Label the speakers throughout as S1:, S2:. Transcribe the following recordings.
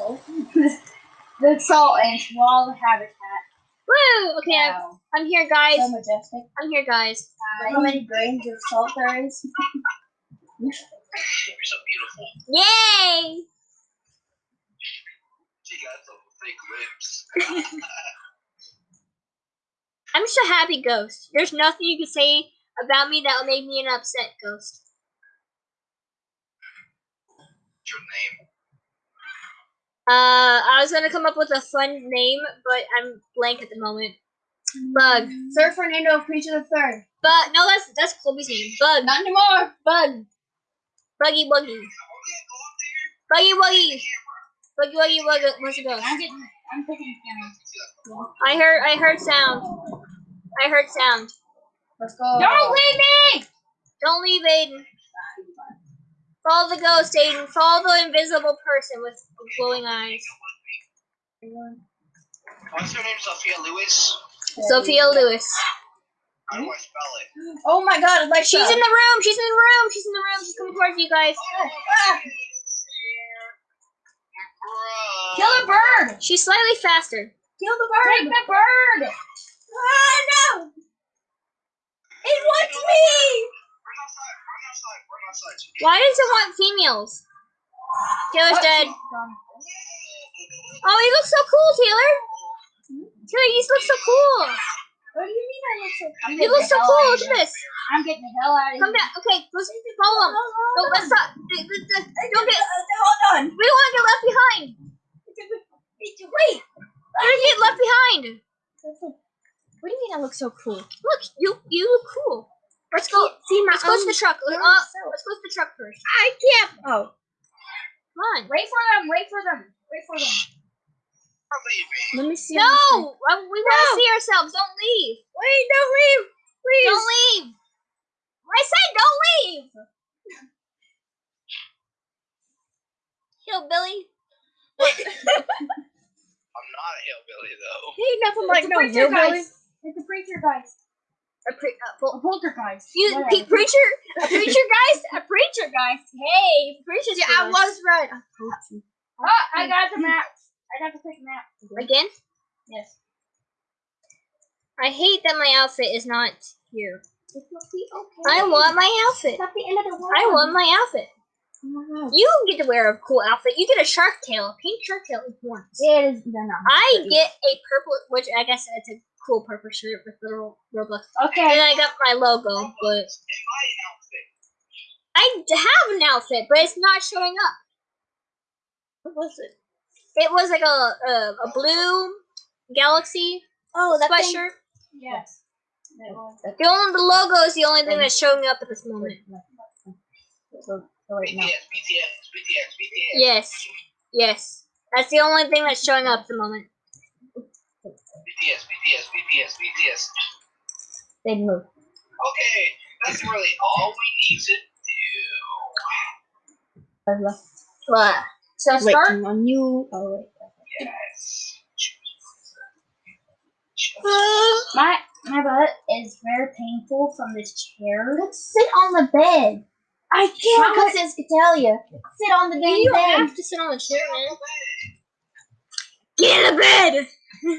S1: salt. the salt and swallow habitat.
S2: Woo! Okay, I'm, I'm here, guys.
S1: So majestic.
S2: I'm here, guys.
S1: Look how many grains of salt there is.
S3: You're so beautiful.
S2: Yay!
S3: She got some fake lips.
S2: I'm just a happy ghost. There's nothing you can say about me that will make me an upset ghost.
S3: What's your name?
S2: Uh, I was gonna come up with a fun name, but I'm blank at the moment. Bug.
S1: Sir Fernando Preacher the Third.
S2: But no, that's that's Colby's name. Bug.
S1: Not anymore.
S2: Bug. Buggy Wuggy. Buggy Wuggy. Buggy Wuggy Wuggy. Where's it go?
S1: I'm getting. I'm picking camera.
S2: I heard. I heard sound. I heard sound.
S1: Let's go.
S2: Don't leave me! Don't leave Aiden. Follow the ghost, Aiden. Follow the invisible person with glowing eyes.
S3: What's her name? Sophia Lewis?
S2: Sophia Lewis.
S3: How do I spell it?
S1: Oh my God! Alexa.
S2: She's in the room. She's in the room. She's in the room. She's coming towards you guys.
S1: Ah, Kill the bird.
S2: She's slightly faster.
S1: Kill the bird. Take the bird. Ah no! It wants me.
S2: Why does it want females? Taylor's dead. Oh, he looks so cool, Taylor. Taylor, you look so cool.
S1: What do you mean I look so? I'm
S2: You look so cool. Look at this.
S1: I'm getting the hell out of
S2: Come
S1: here.
S2: back. Okay, let's follow him. No, let's stop. Don't get.
S1: Hold on.
S2: We don't want to get left behind.
S1: Wait.
S2: We're gonna get left behind.
S1: What do you mean I look so cool?
S2: Look, you you look cool. Let's go.
S1: See my
S2: Let's go to the truck. Uh, let's go to the truck first.
S1: I can't. Oh.
S2: Come on.
S1: Wait for them. Wait for them. Wait for them. Let me see.
S2: No, uh, we want to
S1: No.
S2: see ourselves. Don't leave.
S1: Wait, don't leave. Please.
S2: Don't leave. I said don't leave. Hillbilly.
S3: I'm not a hillbilly though.
S1: He nothing like
S2: It's a
S1: no
S2: preacher
S1: hillbilly.
S2: guys.
S1: It's a preacher guys.
S2: A pre- uh,
S1: A poltergeist.
S2: you, pe- preacher, a preacher guys, a preacher guys. Hey, preacher's
S1: Yeah, I was right. I. Oh, I got the map. I got the pick map.
S2: again.
S1: Yes.
S2: I hate that my outfit is not here.
S1: It will be okay.
S2: I want my outfit.
S1: It's not the end of the world.
S2: I want my outfit.
S1: Oh.
S2: You get to wear a cool outfit. You get a shark tail, a pink shark tail horns.
S1: It is. Not.
S2: I get a purple, which I guess it's a cool purple shirt with little Roblox.
S1: Okay.
S2: And I got my logo, but
S3: I an outfit?
S2: I d- have an outfit, but it's not showing up. What was it? It was like a a, a blue galaxy
S1: Oh, that thing.
S2: sweatshirt.
S1: Yes. It.
S2: The only the logo is the only thing that's showing up at this moment.
S1: So, so wait, no.
S3: BTS, BTS, BTS, BTS.
S2: Yes, yes, that's the only thing that's showing up at the moment.
S3: BTS, BTS, BTS, BTS.
S1: They move.
S3: Okay, that's really all we need to do.
S2: What?
S1: So
S2: Wait.
S1: start on you. Oh wait.
S3: Yes.
S1: My my butt is very painful from this chair. Let's sit on the bed. I can't. Mama says to tell you. Sit on the bed.
S2: You
S1: dang
S2: don't
S1: bed.
S2: have to sit on the chair, man. Get in the bed.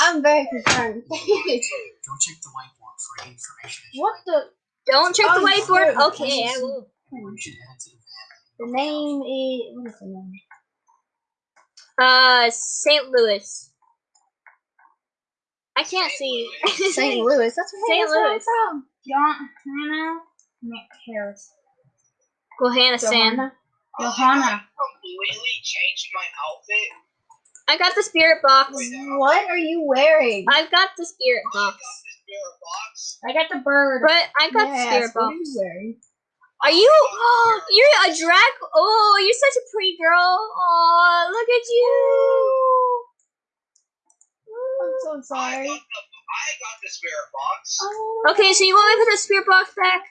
S1: I'm very concerned.
S4: Don't check the whiteboard for any information.
S1: what the
S2: Don't check the
S1: Oh,
S2: whiteboard.
S1: sure.
S2: Okay, I will.
S4: need. You should head to the
S1: name is? What is the name?
S2: Uh, St. Louis. I can't see.
S1: St. Louis. That's where,
S2: St.
S1: that's where I'm
S2: Louis.
S1: from. John Hannah Harris.
S2: Johanna San.
S1: Johanna.
S3: I completely changed my outfit.
S2: I got the spirit box.
S1: What are you wearing?
S2: I've got the spirit box.
S3: this spirit box.
S1: I got the bird.
S2: But I got the
S1: Yes,
S2: spirit
S1: what
S2: box.
S1: are you wearing?
S2: Are you? You're a drag. Oh, you're such a pretty girl. Oh, look at you.
S1: I'm so
S3: I
S1: sorry.
S3: got the, I got the spirit box.
S1: Oh,
S2: Okay, so you want me to put the spirit box back?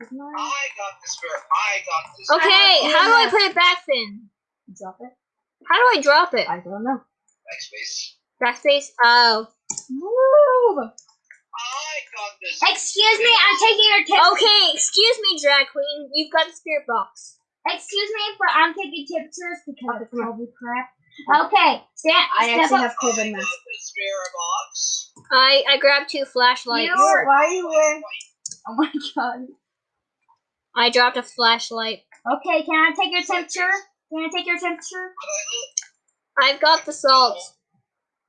S1: This is.
S3: I got the spirit. I got the.
S2: Okay, how do I put it back then?
S1: Drop it.
S2: How do I drop it?
S1: I don't know.
S3: Backspace.
S2: Backspace. Oh.
S1: Move.
S3: I got this.
S1: Excuse me, I'm taking your test.
S2: Okay, excuse me, drag queen. You've got the spirit box.
S1: Excuse me, but I'm taking temperatures because
S5: Okay,
S1: it's
S5: come
S1: probably crap. Okay, stand.
S5: I
S1: step
S5: actually
S1: up.
S5: have
S3: I
S5: COVID
S3: got
S5: mask.
S3: the spirit box.
S2: I I grabbed two flashlights.
S1: You-
S5: Why are you wearing?
S1: Oh my god.
S2: I dropped a flashlight.
S1: Okay, can I take your temperature? Can I take your temperature?
S2: I've got the salt,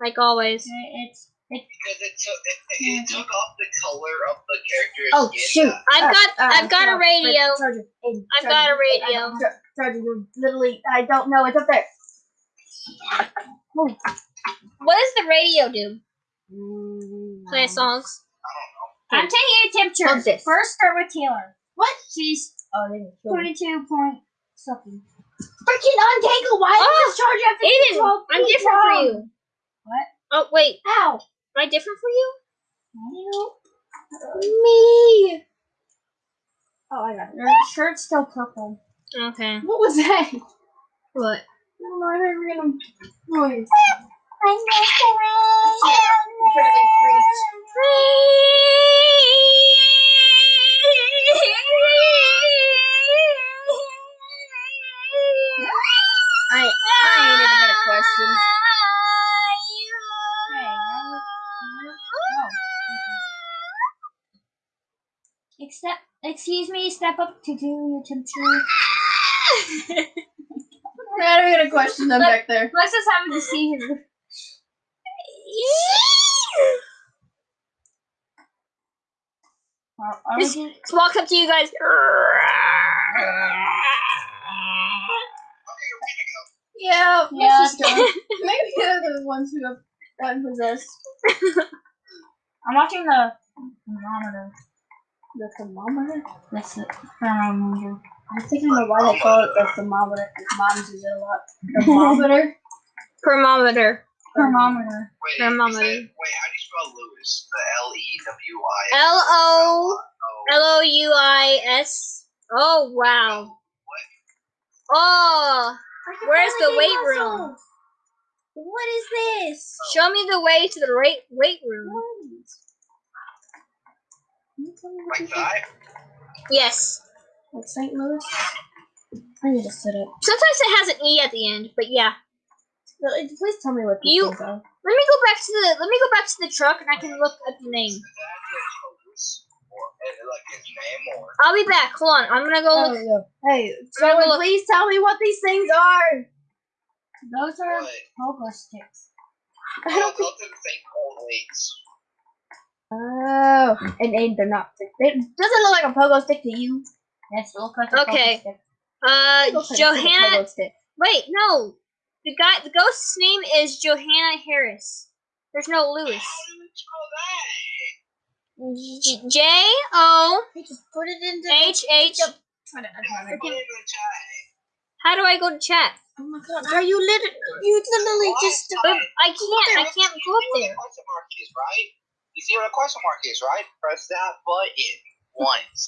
S2: like always.
S1: It's it's
S3: Because it took it, it took off the color of the character's
S5: Oh
S3: skin.
S5: shoot!
S2: I've
S5: Uh,
S2: got
S5: uh,
S2: I've got a radio.
S5: Charger, Aiden,
S2: I've
S5: Charger,
S2: got a radio.
S5: Charger, you're literally. I don't know. It's up there.
S2: What does the radio do? Play
S5: Mm,
S2: songs.
S1: I'm taking your temperature.
S5: This.
S1: First, start with Taylor. What? She's
S5: Oh, they didn't kill me.
S1: twenty-two point something. Freaking untangle! Why
S2: Oh,
S1: does this charger have to be
S2: Aiden,
S1: 12
S2: I'm
S1: feet
S2: different for you.
S1: What?
S2: Oh wait,
S1: Ow!
S2: am I different for you?
S5: Me. Oh, I got it.
S1: Your shirt's still purple.
S2: Okay.
S5: What was that?
S2: What?
S5: Oh, I heard random noise. I, I ain't even got a question.
S1: Except, excuse me, step up to do your temperature.
S5: I don't got a question them back there.
S1: Let's just have a seizure. Are, are
S2: Just-
S1: gonna-
S2: Just walk up to you guys.
S5: Yeah,
S1: Yeah.
S5: Maybe they're the ones who have gotten possessed.
S1: I'm watching the thermometer.
S5: The thermometer?
S1: That's it. Thermometer.
S5: I think I know why they call it the thermometer. Because moms use it a lot. Thermometer?
S2: Thermometer.
S1: Thermometer.
S3: Wait,
S2: Thermometer.
S3: that- wait, how do you spell Lewis? The L E W I.
S2: L O
S3: Oh,
S2: L O U I S. Oh wow. Oh, oh where's the weight room?
S5: What is this?
S2: Show me the way to the right weight room.
S3: like that?
S2: Yes.
S5: Like St. Louis? I need to sit up.
S2: Sometimes it has an E at the end, but yeah.
S5: Really, Please tell me what these
S2: You-
S5: things are.
S2: Let me go back to the let me go back to the truck and I can look at the name.
S3: Is that Lewis? Or uh, like his name or?
S2: I'll be back. Hold on. I'm gonna go
S5: Oh,
S2: look.
S5: yeah. Hey,
S2: I'm
S5: someone
S2: look-
S5: please tell me what these things are.
S1: Those are
S3: What?
S1: pogo sticks.
S5: I
S3: Oh,
S5: don't think.
S3: those are the same cold weights.
S5: Oh, and, and they're not. It doesn't look like a pogo stick to you.
S1: Yes, it looks like a
S2: Okay.
S1: pogo stick.
S2: Uh,
S5: It looks like a
S2: Johanna.
S5: pogo stick.
S2: Wait, no. The guy, the ghost's name is Johanna Harris. There's no Lewis.
S3: How do you spell that?
S2: J- J O
S5: put it into.
S2: H H.
S5: Try to-
S3: Put it in the chat.
S2: How do I go to chat?
S5: Oh my god! Are you literally? You literally
S3: What?
S5: just.
S2: But I can't. I can't go up
S3: You see where
S2: there.
S3: question mark is, right? You see where the question mark is, right? Press that button once,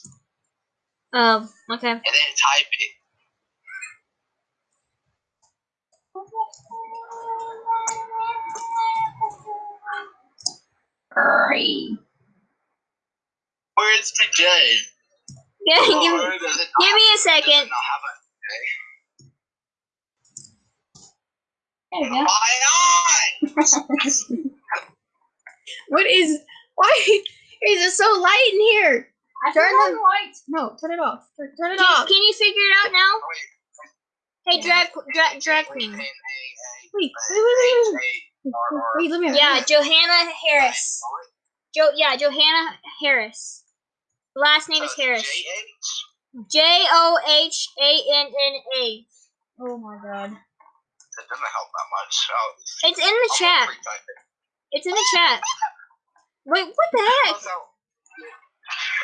S2: Um. Okay.
S3: and then type it.
S1: Hurry.
S3: Where's the J?
S2: Yeah. Give me.
S3: Or does it
S2: Give
S3: not-
S2: me a second.
S3: not have
S1: There you go.
S3: My eyes!
S5: What is? Why is it so light in here?
S1: I
S5: Turn
S1: on the lights.
S5: No, turn it off. Turn, turn it
S2: Can,
S5: off.
S2: can you figure it out now? Hey, drag, drag, drag queen.
S3: wait, wait,
S5: Wait,
S3: wait,
S5: wait, wait, let me.
S2: Yeah, Johanna Harris. Jo. Yeah, Johanna Harris. Last name is Harris. J O H A N N A.
S5: Oh my god.
S3: That doesn't help that much. Oh,
S2: It's in the
S3: I'm
S2: chat. It's in the chat. Wait, what the heck?
S3: Also,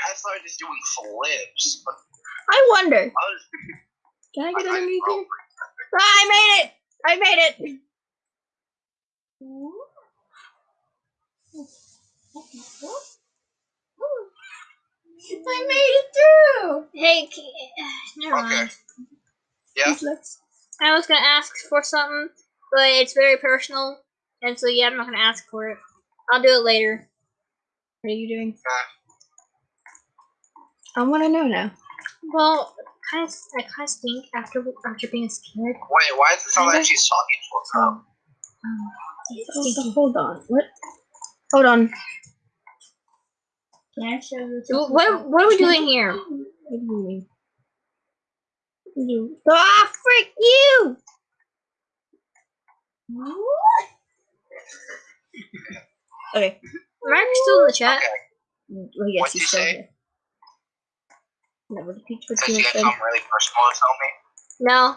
S3: I started just doing flips. but
S5: I wonder.
S3: I was
S5: Can I
S3: I-
S5: get
S3: I-
S5: underneath here? Ah, I made it. I made it. I made it through.
S2: Hey, c- never
S3: Okay.
S2: mind.
S3: Yeah.
S2: I was gonna ask for something, but it's very personal, and so yeah, I'm not gonna ask for it. I'll do it later.
S5: What are you doing?
S3: Uh,
S5: I want to know now.
S2: Well, kind of, I kind of stink after after being scared.
S3: Wait, why does it sound like she's talking to
S2: So,
S3: herself?
S2: um,
S5: Hold on, What? Hold on.
S1: Can I show you?
S2: So What what are we doing here?
S5: What do you mean? You. Ah, freak you! Okay.
S2: Mark's still in the chat.
S3: Okay.
S5: Well, yes,
S3: What'd
S5: he's
S3: you
S5: still
S3: say?
S5: here. Never repeat what
S3: Said
S5: you
S3: you had something really personal to tell me.
S2: No,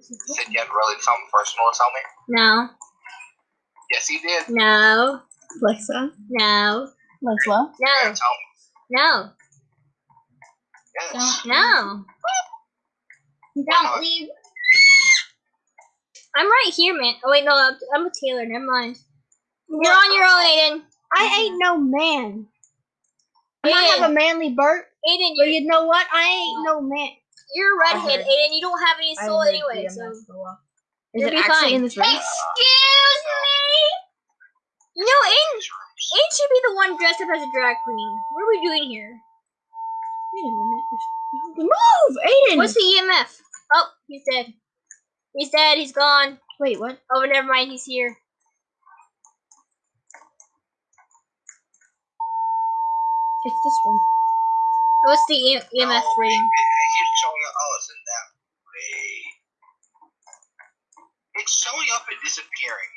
S3: Said you had really something personal to tell me.
S2: no,
S3: Yes, he did.
S2: no,
S5: Alexa.
S2: no,
S1: Let's well.
S3: Yeah,
S2: no,
S3: tell me.
S2: no,
S3: Yes.
S2: no.
S1: Don't leave.
S2: I'm right here, man. Oh wait, no, I'm, I'm a Taylor. Never mind. You're on your own, Aiden.
S5: I ain't no man. I might have a manly burp,
S2: Aiden,
S5: but you know what? I ain't no man.
S2: You're a redhead,
S5: heard.
S2: Aiden. You don't have any soul
S5: heard
S2: anyway.
S5: DMS
S2: So.
S5: Is
S2: You'll
S5: it
S2: be
S5: actually
S2: fine.
S5: in this room?
S2: excuse me. No, Aiden. Aiden should be the one dressed up as a drag queen. What are we doing here?
S5: Wait a minute. Move, Aiden.
S2: What's the EMF? Oh, he's dead. He's dead. He's gone.
S5: Wait, what?
S2: Oh, never mind. He's here.
S5: It's this one.
S2: What's the E- EMF
S3: No,
S2: rating?
S3: It, it keeps showing up. Oh, it's in that way. It's showing up and disappearing.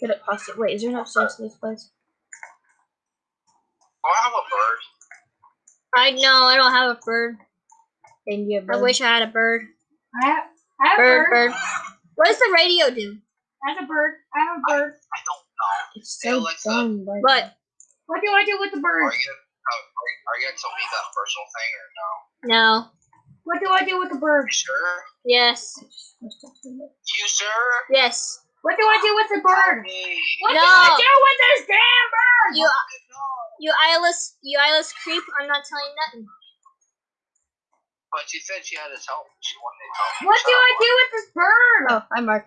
S5: Get it past it. Wait, is there no sense in this place?
S3: Do I have a bird?
S2: I know. I don't have a bird.
S5: And you have
S2: I wish I had a bird.
S1: I have, I have
S2: Bird,
S1: a bird.
S2: bird. What does the radio do?
S1: I have a bird. I have a bird.
S3: I don't know.
S5: It's so
S3: Alexa.
S5: Uh, dumb, but
S2: What?
S1: What do I do with the
S3: Are
S1: bird?
S3: You gonna, are, you- are you gonna tell me that personal thing or no?
S2: No.
S1: What do I do with the bird?
S3: You sure?
S2: Yes.
S3: You sure?
S2: Yes.
S1: What do I do with the bird? What
S2: No.
S1: do I do with this damn bird?
S2: You, you eyeless, you eyeless creep. I'm not telling you nothing.
S3: But she said she had to tell. She wanted to tell me.
S1: What do I do with this bird?
S5: Oh, hi Mark.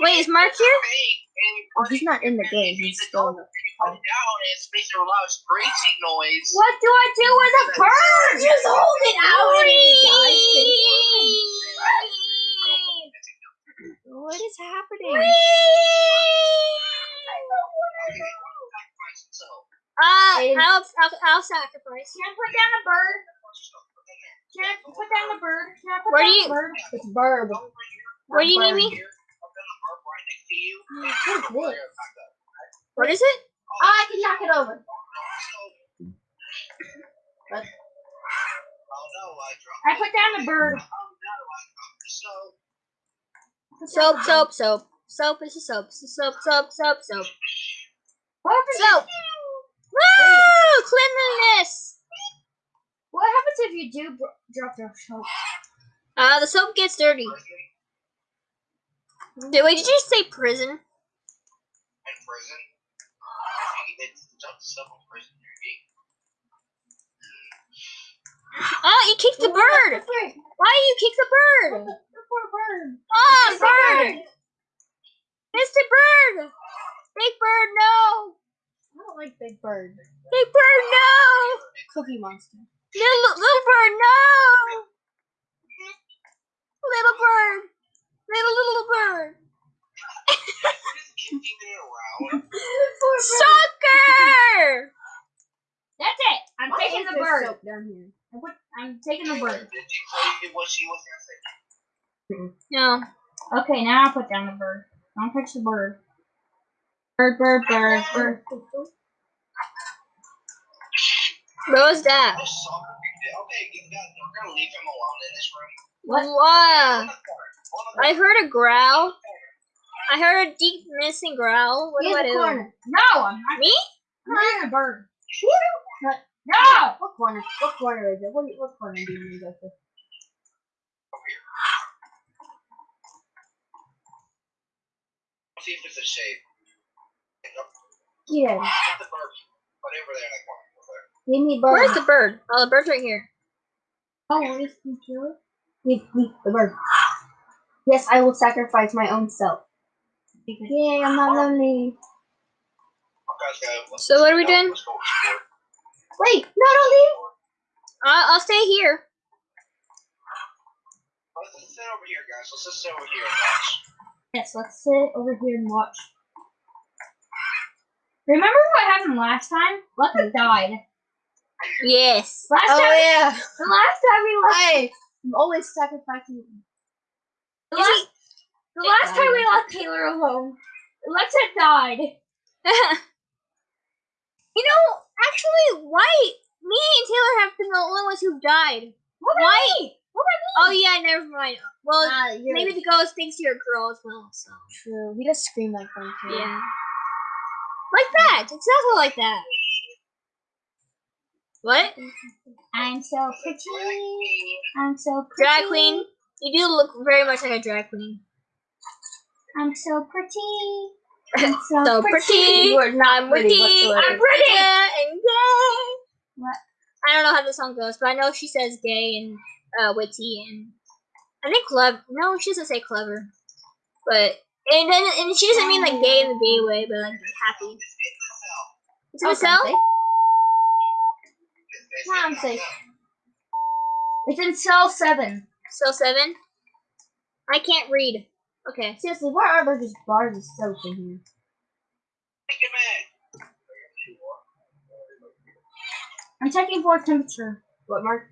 S2: Wait, is Mark here?
S3: fake, and you
S5: Oh, he's not in the game. He's
S3: use the
S5: still the.
S3: you put it down, and it's making a loud screeching noise.
S1: What do I do with the bird? Just hold it out.
S5: What is happening?
S3: So,
S2: Uh, I'll, I'll, I'll sacrifice.
S1: Can I put down the bird? Can I put down the bird? Can I put
S2: Where
S1: down
S2: do you-
S1: the bird?
S5: It's Burb.
S2: Where do you need me?
S3: Here, I'm gonna park right next to you.
S5: What is?
S2: What it?
S1: Oh, I can knock it over.
S5: What?
S3: Oh I dropped
S1: I
S3: it.
S1: put down the bird.
S3: Oh no, I dropped the soap.
S2: Soap, soap, soap. Is a soap. Soap, soap, soap, soap.
S1: What?
S2: Soap. Woo! Cleanliness.
S1: What happens if you do drop the soap?
S2: Uh, the soap gets dirty. Did, wait, did you say prison?
S3: In prison. If you get jumped soap in prison,
S2: Oh, you kicked the bird. Why do you kick the bird?
S1: The poor bird.
S2: Oh, bird. Mr. Bird. Big Bird, no.
S5: I don't like Big Bird.
S2: Big Bird, no.
S5: Cookie Monster.
S2: Little, little bird, no. Little bird. Little, little bird.
S3: just kicking it around.
S2: Soccer.
S1: That's it. I'm
S5: Why
S1: taking the bird.
S5: soap down here?
S1: I'm, I'm taking the bird.
S3: Did you say what she was gonna say?
S2: No.
S1: Okay, now I'll put down the bird. Don't touch the bird. Bird, bird, bird, bird.
S2: What was that?
S3: This soccer big deal. Okay, get that. We're gonna leave him alone in this room.
S1: What?
S3: On
S2: Wow.
S3: the corner. On the
S2: I heard a growl. I heard a deep missing growl. What
S5: In
S2: do I do?
S5: corner.
S1: No, I'm not.
S2: Me?
S1: I'm not the bird.
S5: No.
S1: No!
S5: What corner? What corner is it? What, what corner do you need to go to?
S3: See if it's a shape.
S5: Yeah.
S3: Get the bird. Put over there the corner.
S5: Give me bird.
S2: Where's the bird? Oh, the bird's right here.
S5: Oh, is he kill it? Give me the bird. Yes, I will sacrifice my own self. Yeah, I'm not lonely.
S3: Guys, go. Let's-
S2: So what are we doing?
S3: let's go explore.
S5: Wait, no, don't leave.
S2: I'll, I'll stay here.
S3: Let's just sit over here, guys. Let's just sit over here and watch.
S1: Yes, let's sit over here and watch. Remember what happened last time? Lucky died.
S2: Yes.
S1: Last
S5: Oh
S1: time,
S5: yeah.
S1: the last time we left,
S5: I am always sacrificing.
S1: The last, the last time we left Taylor alone, Alexa died.
S2: you know, actually, why? Me and Taylor have been the only ones who've died.
S1: What about
S2: Why?
S1: me? What about me?
S2: Oh yeah, never mind. Well,
S5: ah, you're
S2: maybe the ghost thinks you're a girl as well. So
S5: true. He does scream like that too.
S2: yeah, like that. Exactly like that. What?
S1: I'm so pretty. I'm so pretty.
S2: Drag queen? You do look very much like a drag queen.
S1: I'm so pretty. I'm so,
S2: So
S1: pretty.
S2: pretty.
S5: You are not
S2: I'm
S5: pretty
S2: pretty. I'm pretty. And gay.
S1: What?
S2: I don't know how the song goes, but I know she says gay and uh, witty and I think clever. No, she doesn't say clever. But and then and she doesn't mean like gay in the gay way, but like happy. It's in the
S5: Oh,
S2: cell.
S5: something.
S3: Nah,
S5: I'm safe.
S1: It's in cell seven.
S2: Cell seven. I can't read. Okay.
S5: Seriously, why are there just bars of soap in here?
S3: Take it, man.
S1: I'm checking for temperature.
S5: What, Mark?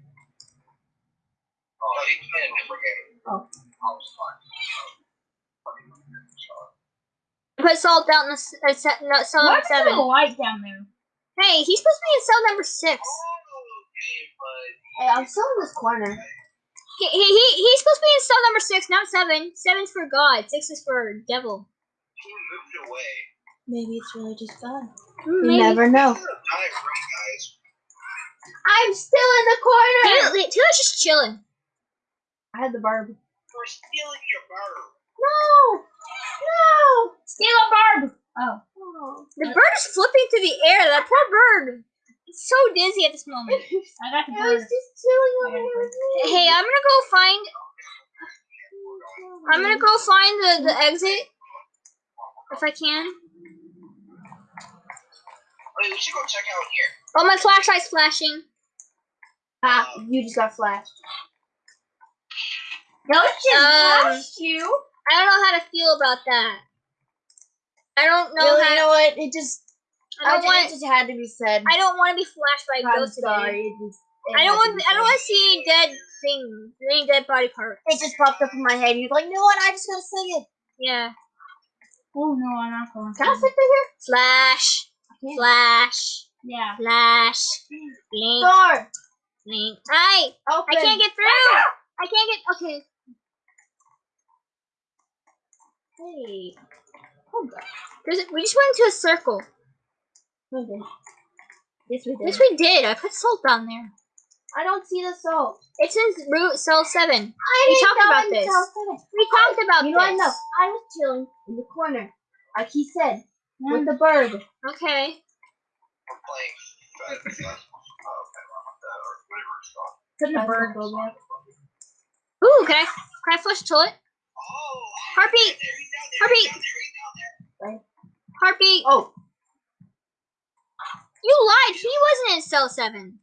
S3: Oh, you can never.
S5: Oh.
S3: I was fine.
S2: Put salt down in the uh, se- no, cell number seven.
S1: light down there?
S2: Hey, he's supposed to be in cell number six.
S5: Hey, I'm still in this corner.
S2: He, he, he he's supposed to be in cell number six, not seven. Seven's for God. Six is for devil.
S3: he moved away.
S5: Maybe it's really just God.
S2: Hmm,
S5: You never know.
S3: This is a diagram, guys.
S5: I'm still in the corner.
S2: Taylor, Taylor's just chilling.
S5: I had the barb.
S3: We're stealing your bird.
S5: No! No!
S1: Steal a barb. Oh.
S5: Oh.
S2: The bird is flipping through the air. That poor bird. It's so dizzy at this moment.
S1: I got the
S5: I was just chilling over here with you.
S2: Hey, I'm gonna go find. I'm gonna go find the the exit if I can.
S3: Wait, we should go check out here.
S2: Oh, my flashlight's flashing.
S5: Ah, you just got flashed.
S1: No, it's just
S2: Um,
S1: flashed you.
S2: I don't know how to feel about that. I don't know
S5: Really,
S2: how.
S5: you know what? It just,
S2: I don't
S5: I
S2: want.
S5: it just had to be said.
S2: I don't want to be flashed by a
S5: I'm
S2: ghost
S5: sorry.
S2: today.
S5: It just, it
S2: I don't want. I don't want to see any dead things, any dead body parts.
S5: It just popped up in my head. You're like, you know what? I just gotta say it.
S2: Yeah.
S1: Oh no, I'm not going.
S5: Can I sit here?
S2: Flash.
S5: can't.
S2: Flash.
S1: Yeah.
S2: Flash. Blink.
S5: Door.
S2: Blink. Hi.
S5: Open.
S2: I can't get through. Ah! I can't get. Okay.
S5: Hey. Oh God.
S2: There's, we just went into a circle.
S5: Okay. Yes, we did.
S2: Yes, we did. I put salt down there.
S5: I don't see the salt.
S2: It's in root cell seven.
S5: I
S2: We talked about this.
S5: South Senate.
S2: We talked about
S5: You know
S2: this.
S5: I know. I was chilling in the corner, like he said, with the bird.
S2: Okay.
S3: We're playing. Or whatever it's called.
S5: Couldn't
S1: The
S5: bird
S1: bird.
S5: go back.
S2: Ooh, can I can I flush the toilet?
S3: Oh,
S2: Heartbeat.
S3: there, he's down there.
S2: Heartbeat.
S3: He's down there. He's down there.
S2: Heartbeat.
S5: Oh,
S2: You lied. He wasn't in cell seven.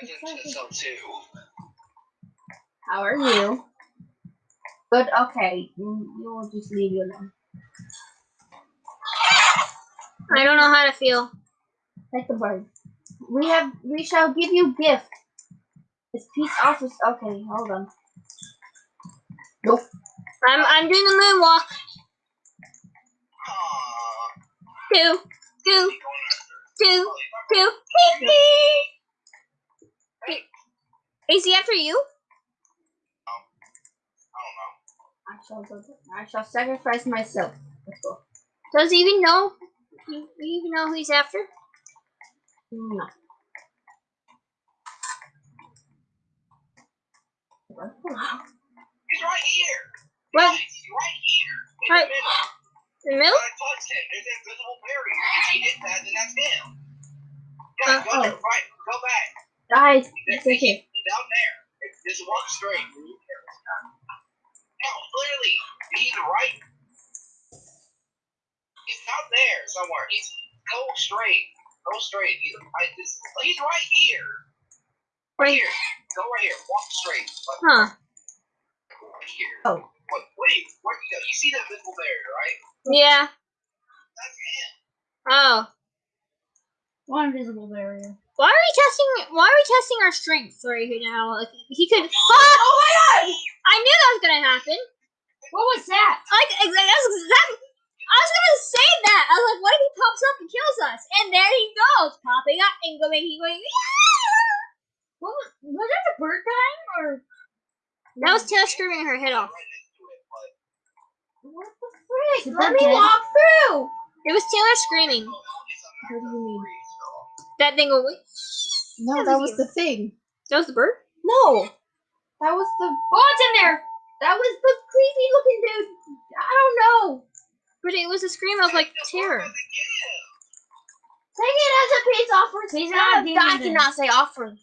S3: Resident Cell 2.
S5: how are you? But okay, you you will just leave you alone.
S2: I don't know how to feel.
S5: Like the bird. We have. We shall give you gift. It's peace office. Okay, hold on. Nope.
S2: I'm I'm doing the moonwalk.
S3: Aww.
S2: Two, two, two, two. Is he after you?
S3: I
S5: I shall go. I shall sacrifice myself. Let's go.
S2: Does he even know? Do you even know who he's after?
S5: No.
S3: don't. He's right here.
S2: What?
S3: He's right here.
S2: Right.
S3: The middle.
S2: In the middle?
S3: When I touched him, there's an invisible barrier. If he hit that, then that's him. Yeah,
S2: Uh,
S3: go
S5: oh.
S3: Right. Go back.
S5: Guys, it's okay.
S3: He's down there. It's- Just walk straight. No, clearly. He's right. He's down there somewhere. He's go straight. Go straight. He's, I, this, he's right here. Right here. Go right here. Walk straight.
S2: Huh.
S3: Right here.
S5: Oh.
S3: Wait, wait. Where you go? You see that visible barrier, right?
S2: Yeah.
S3: That's him.
S2: Oh.
S1: One invisible barrier.
S2: Why are we testing? Why are we testing our strength right here now? Like, he could. Oh Fuck!
S5: Oh my god!
S2: I knew that was gonna happen.
S1: What was that?
S2: Like, ex- that's exactly. I was gonna say that. I was like, what if he pops up and kills us? And there he goes, popping up and going, he going. "Yeah!"
S1: What was, was that the bird dying or
S2: That was Taylor screaming her head off.
S3: Right next to it, but
S5: What the frick? Let me
S1: dead?
S5: walk through!
S2: It was Taylor screaming.
S5: What do you mean?
S2: That thing go.
S5: No, that was the thing.
S2: That was the bird.
S5: No! That was the.
S1: Oh it's in there!
S5: That was the creepy looking dude. I don't know.
S2: But it was a scream of like terror.
S3: work with the gift.
S5: Take it as a peace offering.
S1: He's not
S5: I
S1: demon.
S5: cannot say offering.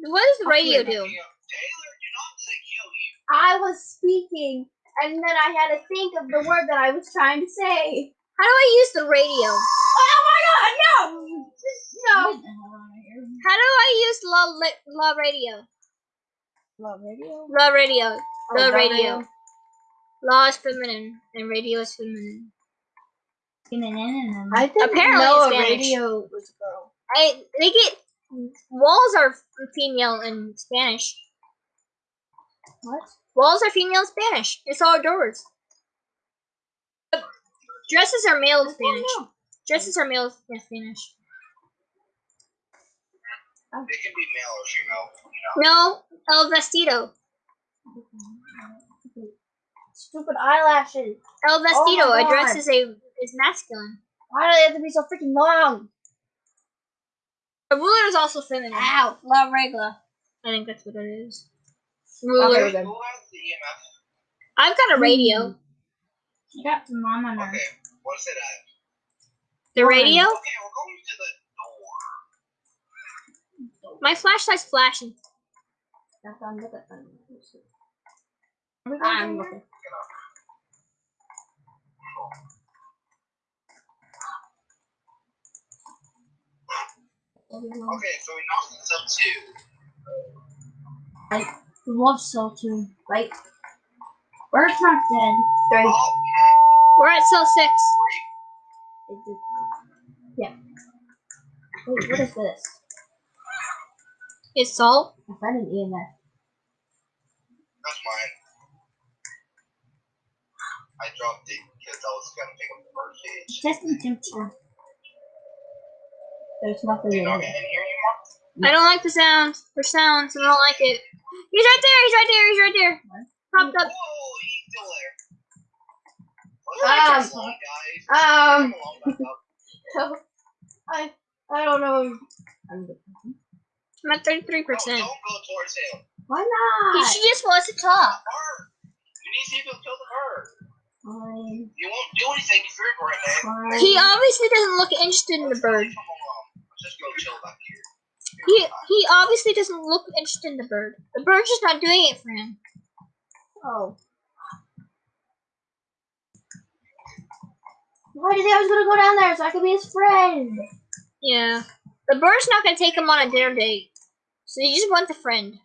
S2: What does the radio do?
S3: Taylor, do not let it kill you.
S5: I was speaking, and then I had to think of the word that I was trying to say.
S2: How do I use the radio?
S5: Oh, oh my god, no! No.
S1: Get the hell out of here.
S2: How do I use law li- law radio?
S5: Love radio?
S2: Law radio.
S5: Oh,
S2: The
S5: the
S2: radio. Law is feminine and radio is feminine.
S1: I
S5: I didn't
S2: Apparently
S5: know a radio was a girl.
S2: I they get walls are female in Spanish.
S5: What?
S2: Walls are female Spanish. It's all doors. Dresses are male Spanish. Dresses are male in Spanish.
S3: They can be male or female, you know.
S2: No, el vestido.
S5: Stupid eyelashes.
S2: El vestido.
S5: Oh
S2: a dress is a is masculine.
S5: Why do they have to be so freaking long?
S2: A ruler is also feminine.
S5: Ow.
S2: La regla. I think that's what it is.
S5: Okay,
S2: Ruler.
S5: we're good.
S3: Who has the EMF?
S2: I've got a hmm. radio.
S1: You got some mom on her.
S3: Okay, what's it at?
S2: The radio?
S3: Okay, we're going to the door.
S2: My flashlight's flashing.
S5: That's on look at them.
S1: I'm
S5: I'm looking.
S3: Okay, so we knocked this up two.
S1: Love cell too. Like, Bird's not dead.
S5: Three.
S3: Oh,
S2: We're at cell six.
S5: Yeah. Wait, what is this?
S2: It's salt.
S5: I found an EMF.
S3: that's mine. I dropped it because I was gonna pick up the bird cage.
S1: Testing temperature.
S5: There's nothing
S3: You
S5: in
S3: not
S5: it.
S3: In here anymore?
S2: I don't like the sounds. For sounds, I don't like it. He's right there. He's right there. He's right there. Popped up.
S3: Whoa, he's still there.
S5: Um,
S3: that just long, guys?
S5: Um,
S3: Come along, back up.
S5: I I don't know. I'm
S2: at thirty-three
S3: No,
S2: percent.
S3: don't go towards him.
S5: Why
S2: He
S5: not?
S2: she just wants to talk.
S3: You need to see if he'll kill the bird.
S5: Fine,
S3: You won't do anything if you're right now.
S5: fine.
S2: He obviously doesn't look interested in the bird.
S3: Let's just go chill back here.
S2: He he obviously doesn't look interested in the bird. The bird's just not doing it for him.
S5: Oh. Why did he always gonna go down there so I could be his friend?
S2: Yeah. The bird's not gonna take him on a dinner date. So he just wants a friend.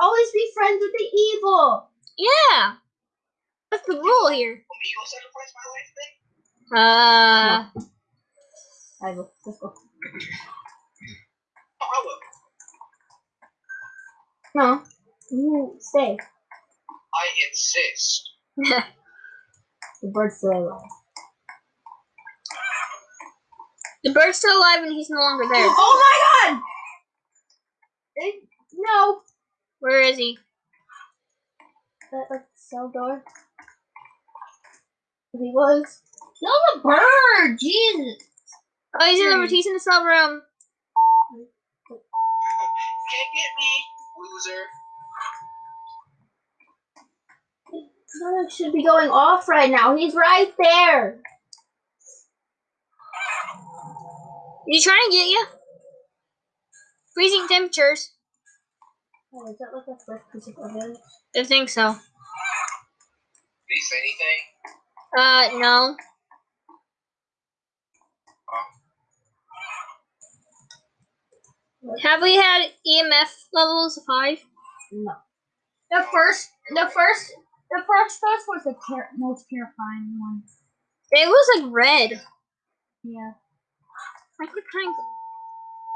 S5: Always be friends with the evil.
S2: Yeah. That's the rule here.
S3: Want me to go sacrifice my life then?
S2: Uh
S5: I will. Let's go.
S3: Oh,
S5: No. You stay.
S3: I insist.
S5: The bird's still alive.
S2: the bird's still alive and he's no longer there.
S5: Oh my god! Eh, no.
S2: Where is he?
S5: That like cell door. He was.
S1: Kill the bird! Jesus!
S2: Oh, he's in the he's in the cell room.
S3: Can't get me, loser.
S5: Sonic should be going off right now. He's right there.
S2: he trying to get you? Freezing temperatures.
S5: Oh, is that like a first piece of evidence?
S2: I think so.
S3: Did he say anything?
S2: Uh, no. Have we had EMF levels of five?
S5: No.
S1: The first, the first, the first dose was the ter- most terrifying one.
S2: It was like red.
S1: Yeah.
S2: I could kind of.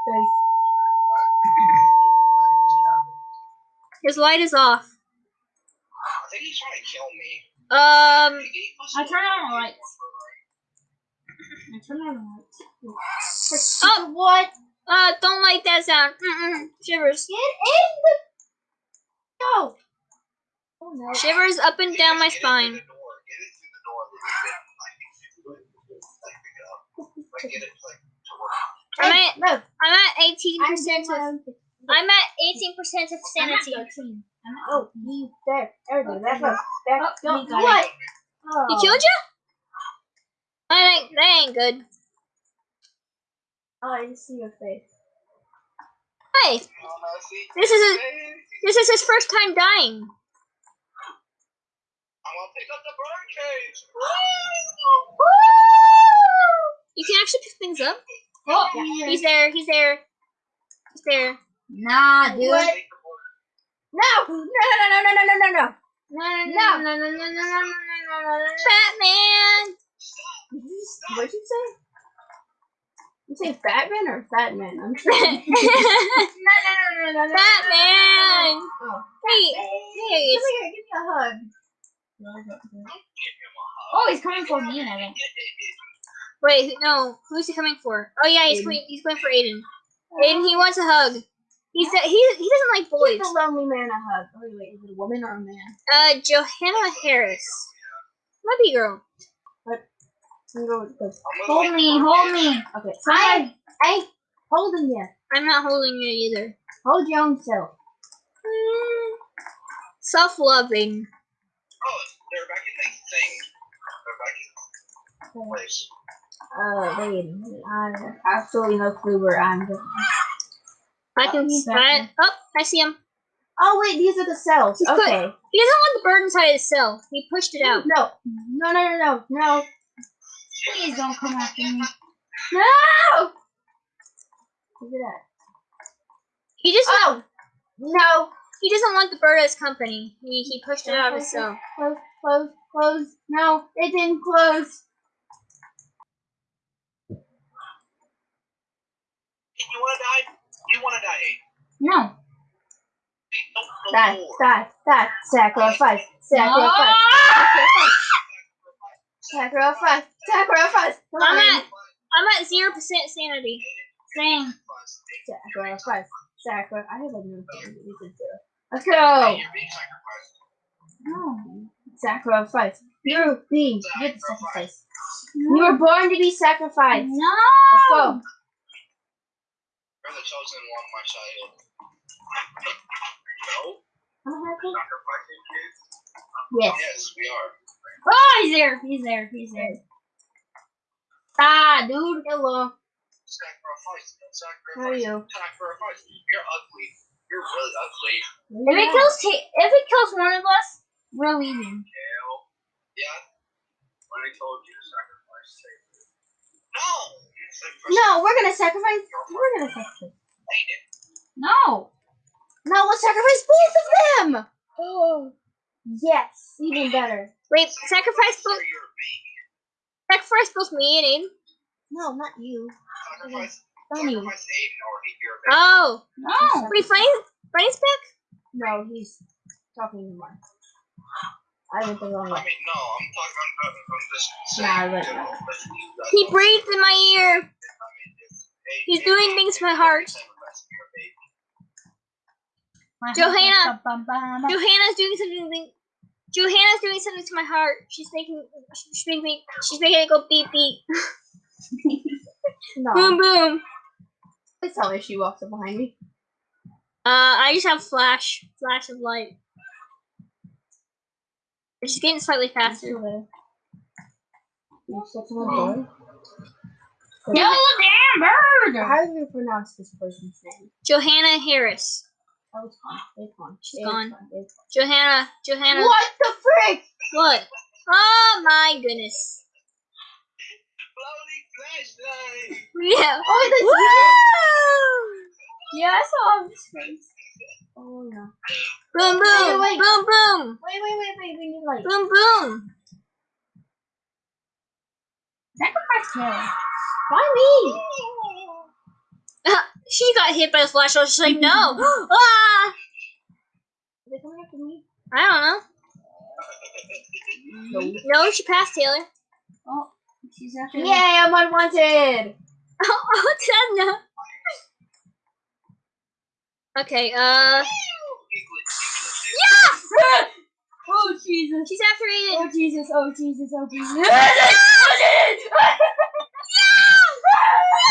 S5: Three.
S2: His light is off.
S3: I think he's trying to kill me.
S2: Um,
S1: I turn on the lights. I turn on the lights.
S2: Oh.
S1: what?
S2: Uh, don't like that sound. Mm-mm. Shivers.
S1: Get in the... No. Oh, no.
S2: Shivers up and down my spine. I'm at,
S1: no.
S2: I'm at 18%
S1: I'm
S2: of... I'm at 18% of sanity.
S1: I'm at 13. I'm at
S5: oh, he's there. There we go. That's up.
S1: Oh,
S5: what? Oh.
S2: He killed you? I think that ain't good.
S5: Oh, I see your face.
S2: Hey,
S3: Oh,
S2: this is a, this is his first time dying.
S3: I'm gonna pick up the bird cage.
S2: You can actually pick things up.
S1: Oh,
S2: He's there. He's there. He's there.
S1: Nah, dude.
S5: What? No! No! No! No! No! No! No! No!
S2: No,
S5: no,
S2: no, no, no, no, no, no, no, no, no. Batman.
S5: What'd you say? You say Batman or Fatman? I'm trying.
S2: Batman.
S5: Oh.
S2: Hey,
S5: Come
S2: hey, it's,
S5: here, give me a hug.
S1: Oh, he's coming for me, I think.
S2: wait, no. Who's he coming for? Oh yeah, he's
S5: Aiden.
S2: going. He's going for Aiden. Aiden, he wants a hug. He's he he doesn't like boys.
S5: Give the lonely man a hug. Oh, wait, is it a woman or a man?
S2: Uh, Johanna Harris. Might be a girl.
S5: I'm going with this.
S1: Hold me, hold me.
S5: Okay, somebody ain't holding you.
S2: I'm not holding you either.
S5: Hold your own self.
S2: Self-loving.
S3: Oh, they're back in the thing. They're back in the place.
S5: Uh, wait. I have absolutely no clue where I'm going.
S2: I can.
S1: he's back
S2: oh, I see him.
S5: Oh, wait, these are the cells.
S2: He's put-
S5: Okay.
S2: He doesn't want the bird inside his cell. He pushed it out.
S5: No. No, no, no, no, no.
S1: Please don't come after me.
S5: No! Look at that.
S2: He just
S5: Oh! No!
S2: he doesn't want the bird as company. He he pushed it out of his cell.
S5: Close, close, close. No, it didn't close.
S3: You wanna die? You wanna die?
S1: No.
S3: Hey, don't
S5: Die, die, die. Sacrifice, sacrifice, sacrifice, sacrifice. Come
S2: I'm
S5: on.
S2: at I'm at zero percent sanity.
S1: Same.
S5: Sacrifice, sacrifice. I have a new thing. You can do it. Let's
S3: Hey,
S5: go.
S3: you're being
S5: Sacrifice. You're being good sacrifice. You were born to be sacrificed.
S1: No.
S5: Let's go.
S3: You're the chosen one, my child. No, sacrificing kids.
S5: Yes.
S3: Yes, we are.
S1: Oh, he's there. He's there. He's there. Ah, dude.
S5: Hello.
S3: Sacrifice. Sacrifice.
S5: How are you?
S3: Sacrifice. You're ugly. You're really ugly.
S1: If it kills, ta- if it kills one of us, we're leaving.
S3: Hell. Yeah. When I told you to sacrifice, say no.
S5: No, we're gonna sacrifice. We're gonna sacrifice.
S3: Hate.
S1: No.
S5: No, let's sacrifice both of them. Oh. Yes, even better.
S2: Wait, sacrifice both
S3: For your baby.
S2: sacrifice both me and Aiden.
S5: No, not you.
S3: Sacrifice.
S5: Funny.
S3: Sacrifice Aiden or eat your baby.
S2: Oh,
S1: No.
S2: wait, Frank, Frank's back.
S5: No, he's talking to Mark. I went the wrong
S3: I
S5: way.
S3: mean, no, I'm talking. I'm, I'm, I'm just.
S5: Nah, but-
S3: you know, listen to you guys
S2: He
S3: all.
S2: breathed in my ear.
S3: I mean, it's- hey,
S2: He's
S3: hey,
S2: doing
S3: hey,
S2: things to my heart.
S3: Sacrifice your baby.
S2: Johanna. Johanna's doing something. Johanna's doing something to my heart. She's making. She's making me. She's making it go beep beep.
S5: No.
S2: Boom boom.
S5: Please tell me she walks up behind me.
S2: Uh, I just have flash, flash of light. She's getting slightly faster.
S5: You stepped on the door.
S1: Kill the damn bird.
S5: How do you pronounce this person's name?
S2: Johanna Harris.
S5: Oh, it's fine. It's fine.
S2: She's
S5: It's
S2: gone.
S5: fine. It's
S2: Johanna. Johanna.
S5: What the frick?
S2: What? Oh my goodness.
S3: Floating flashlight.
S2: Yeah.
S5: Oh, that's
S2: Woo!
S5: Yeah, I saw his face. Oh no.
S2: Boom, boom,
S5: wait.
S2: boom, boom,
S5: Wait, wait, wait, wait. We need light.
S2: boom, boom.
S1: Sacrifice Taylor.
S5: Why me?
S2: she got hit by the flash. I was like, no. ah!
S5: Are they coming after me?
S2: I don't know. No, she passed Taylor.
S1: Oh, she's after
S5: Yay, I'm unwanted.
S2: Oh, oh, Tana. Okay, uh. Yeah!
S1: Oh Jesus!
S2: She's after Aiden.
S1: Oh Jesus! Oh Jesus! Oh Jesus!
S5: Aiden's screaming.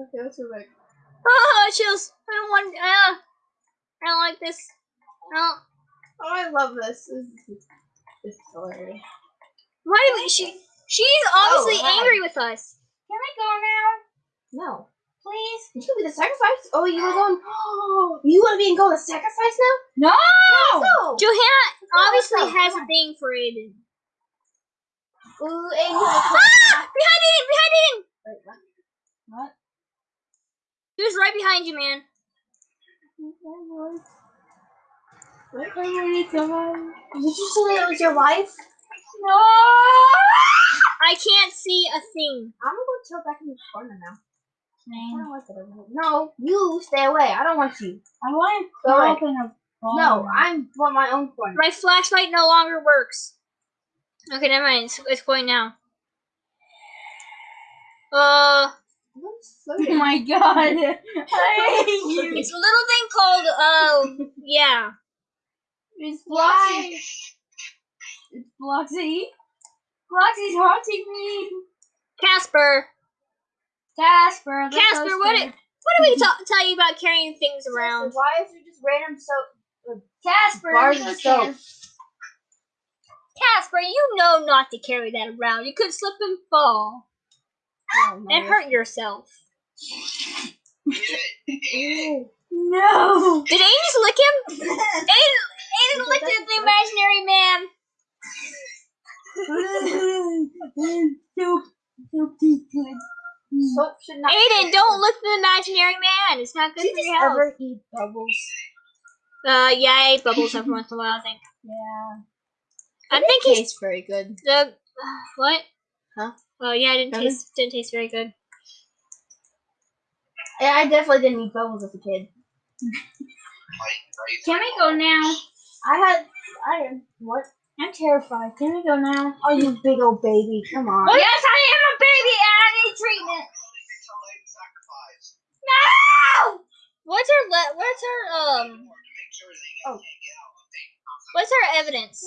S5: Okay, let's go back.
S2: Oh, chills. I don't want. Uh, I don't like this. No.
S5: Oh, I love this. This is, this is hilarious.
S2: Why do we, she? She's obviously
S5: hi.
S2: angry with us.
S1: Can I go now,
S5: No.
S1: please?
S5: You should be the sacrifice. Oh, you were going. Oh, you want to be in going to sacrifice now?
S1: No!
S5: No.
S2: Johanna obviously
S5: awesome.
S2: has a thing for Aiden.
S5: Ooh, Aiden.
S2: Behind Aiden! Behind Aiden!
S5: Wait, what?
S1: What?
S2: He was right behind you, man.
S5: What? Did you say that was your wife?
S1: No!
S2: I can't see a thing.
S5: I'm gonna go chill back in the corner now. I don't like it over here. No, you stay away. I don't want you.
S1: I want to
S5: Go away.
S1: open a
S5: No, I want my own corner.
S2: My flashlight no longer works. Okay, never mind. It's, it's going now. Uh,
S1: Oh my god! I hate you.
S2: it's a little thing called, uh, yeah.
S1: It's
S5: Why?
S1: Bloxy. It's Bloxy. Bloxy's haunting me.
S2: Casper.
S1: Casper. the
S2: Casper, what
S1: toaster.
S2: it- What do we ta- tell you about carrying things around?
S5: Why is there just random soap?
S1: Casper.
S5: Bars of soap.
S2: Casper, you know not to carry that around. You could slip and fall
S5: Oh,
S2: and hurt yourself.
S1: No.
S2: Did Aiden just lick him? Aiden, Aiden licked at the imaginary man.
S1: Soup. Soup is good.
S5: Soap should not.
S2: Aiden, don't lick the imaginary man. It's not good
S5: Did
S2: for your health.
S5: ever eat bubbles?
S2: Uh, yeah, I ate bubbles every once in a while. I think.
S5: Yeah.
S2: I think he's
S5: tastes very good.
S2: the what?
S5: Huh?
S2: Oh yeah, I didn't
S5: Nothing?
S2: taste didn't taste very good.
S5: Yeah, I definitely didn't eat bubbles as a kid.
S1: Can we go now?
S5: I had. I had. What?
S1: I'm terrified. Can we go now?
S5: Oh, you big old baby. Come on.
S1: Oh yes, I am a baby and I need treatment. No!
S2: What's our le- What's our um?
S5: Oh.
S2: What's our evidence?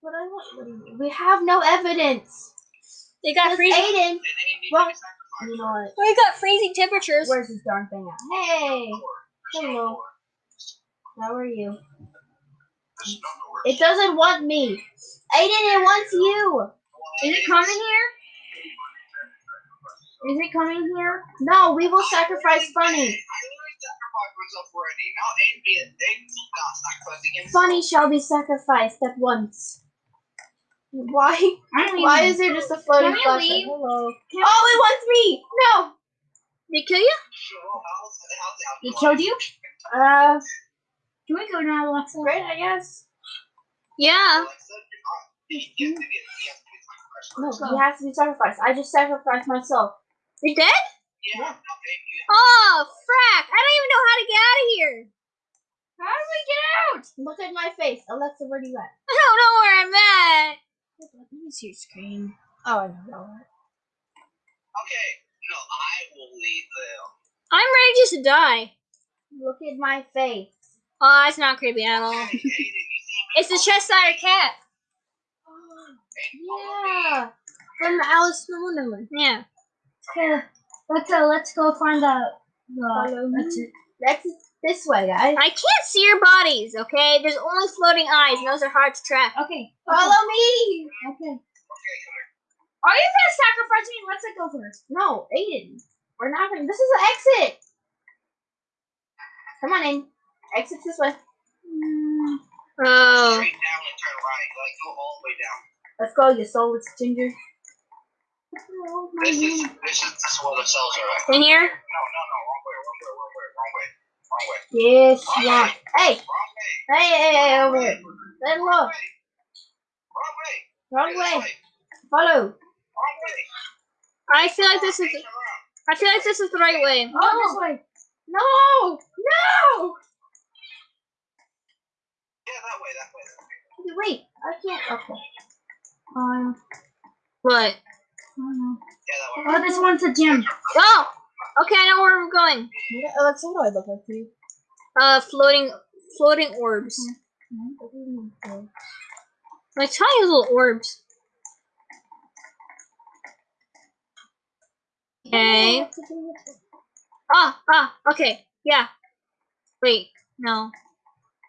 S5: What I want? We have no evidence.
S2: They got freezing.
S5: Aiden. Well, you know what?
S2: We got freezing temperatures.
S5: Where's this darn thing at? Hey. Hello. How are you? It doesn't want me. Aiden, it wants you.
S1: Is it coming here? Is it coming here?
S5: No, we will sacrifice Funny. Funny shall be sacrificed at once. Why?
S1: I'm leaving.
S5: Why is there just a floating
S1: Can
S5: flashlight?
S1: leave?
S5: Hello.
S1: Can
S5: Oh, it wants me. No.
S2: They kill you?
S1: They killed you?
S5: Uh,
S1: Can we go now, Alexa?
S5: great, I guess.
S2: Yeah.
S5: No, he has to be sacrificed. I just sacrificed myself.
S2: You're dead?
S5: Yeah.
S2: Oh, frack! I don't even know how to get out of here.
S1: How do we get out?
S5: Look at my face. Alexa, where do you at?
S2: I don't know where I'm at.
S5: Let me see your screen. Oh, I know.
S3: Okay, no, I will lead them.
S2: I'm ready just to die.
S5: Look at my face.
S2: Oh, it's not creepy at all.
S3: Hey, Aiden, you see
S2: It's the Cheshire Cat.
S5: Yeah. From Alice in Wonderland.
S2: Yeah.
S1: Okay, let's uh, let's go find out.
S5: Follow
S1: Uh,
S5: me.
S1: that's it.
S5: That's this way, guys.
S2: I can't see your bodies, okay? There's only floating eyes, and those are hard to track.
S1: Okay.
S5: Follow me.
S1: Okay. Are you gonna sacrifice me? Let's like, go first.
S5: No, Aiden. We're not gonna. This is an exit. Come on in. Exit this way. Mm.
S2: Oh.
S3: Straight down and turn right. Like go all the way down.
S5: Let's go, you soulless ginger.
S3: This is this is this is where the cells are at.
S2: In here?
S3: No, no, no, wrong way, wrong way, wrong way, wrong way, wrong way,
S5: Yes, yeah. Hey,
S3: way,
S5: hey, hey, hey, over here. Let
S3: wrong
S5: look.
S3: wrong way,
S5: Wrong way. Follow.
S3: wrong way.
S2: I feel like this is. I feel like this is the right way.
S5: Oh, this way. No, no.
S3: Yeah, that way, that way, that way.
S5: Wait, I can't. Okay. Um.
S2: What?
S3: Yeah, that way.
S1: Oh, this one's a gym.
S2: Oh. Okay, I know where we're going.
S5: What, Alexa, what do I look like to you?
S2: Uh, floating, floating orbs. Like tiny little orbs. Okay. Ah, ah. Okay. Yeah. Wait. No.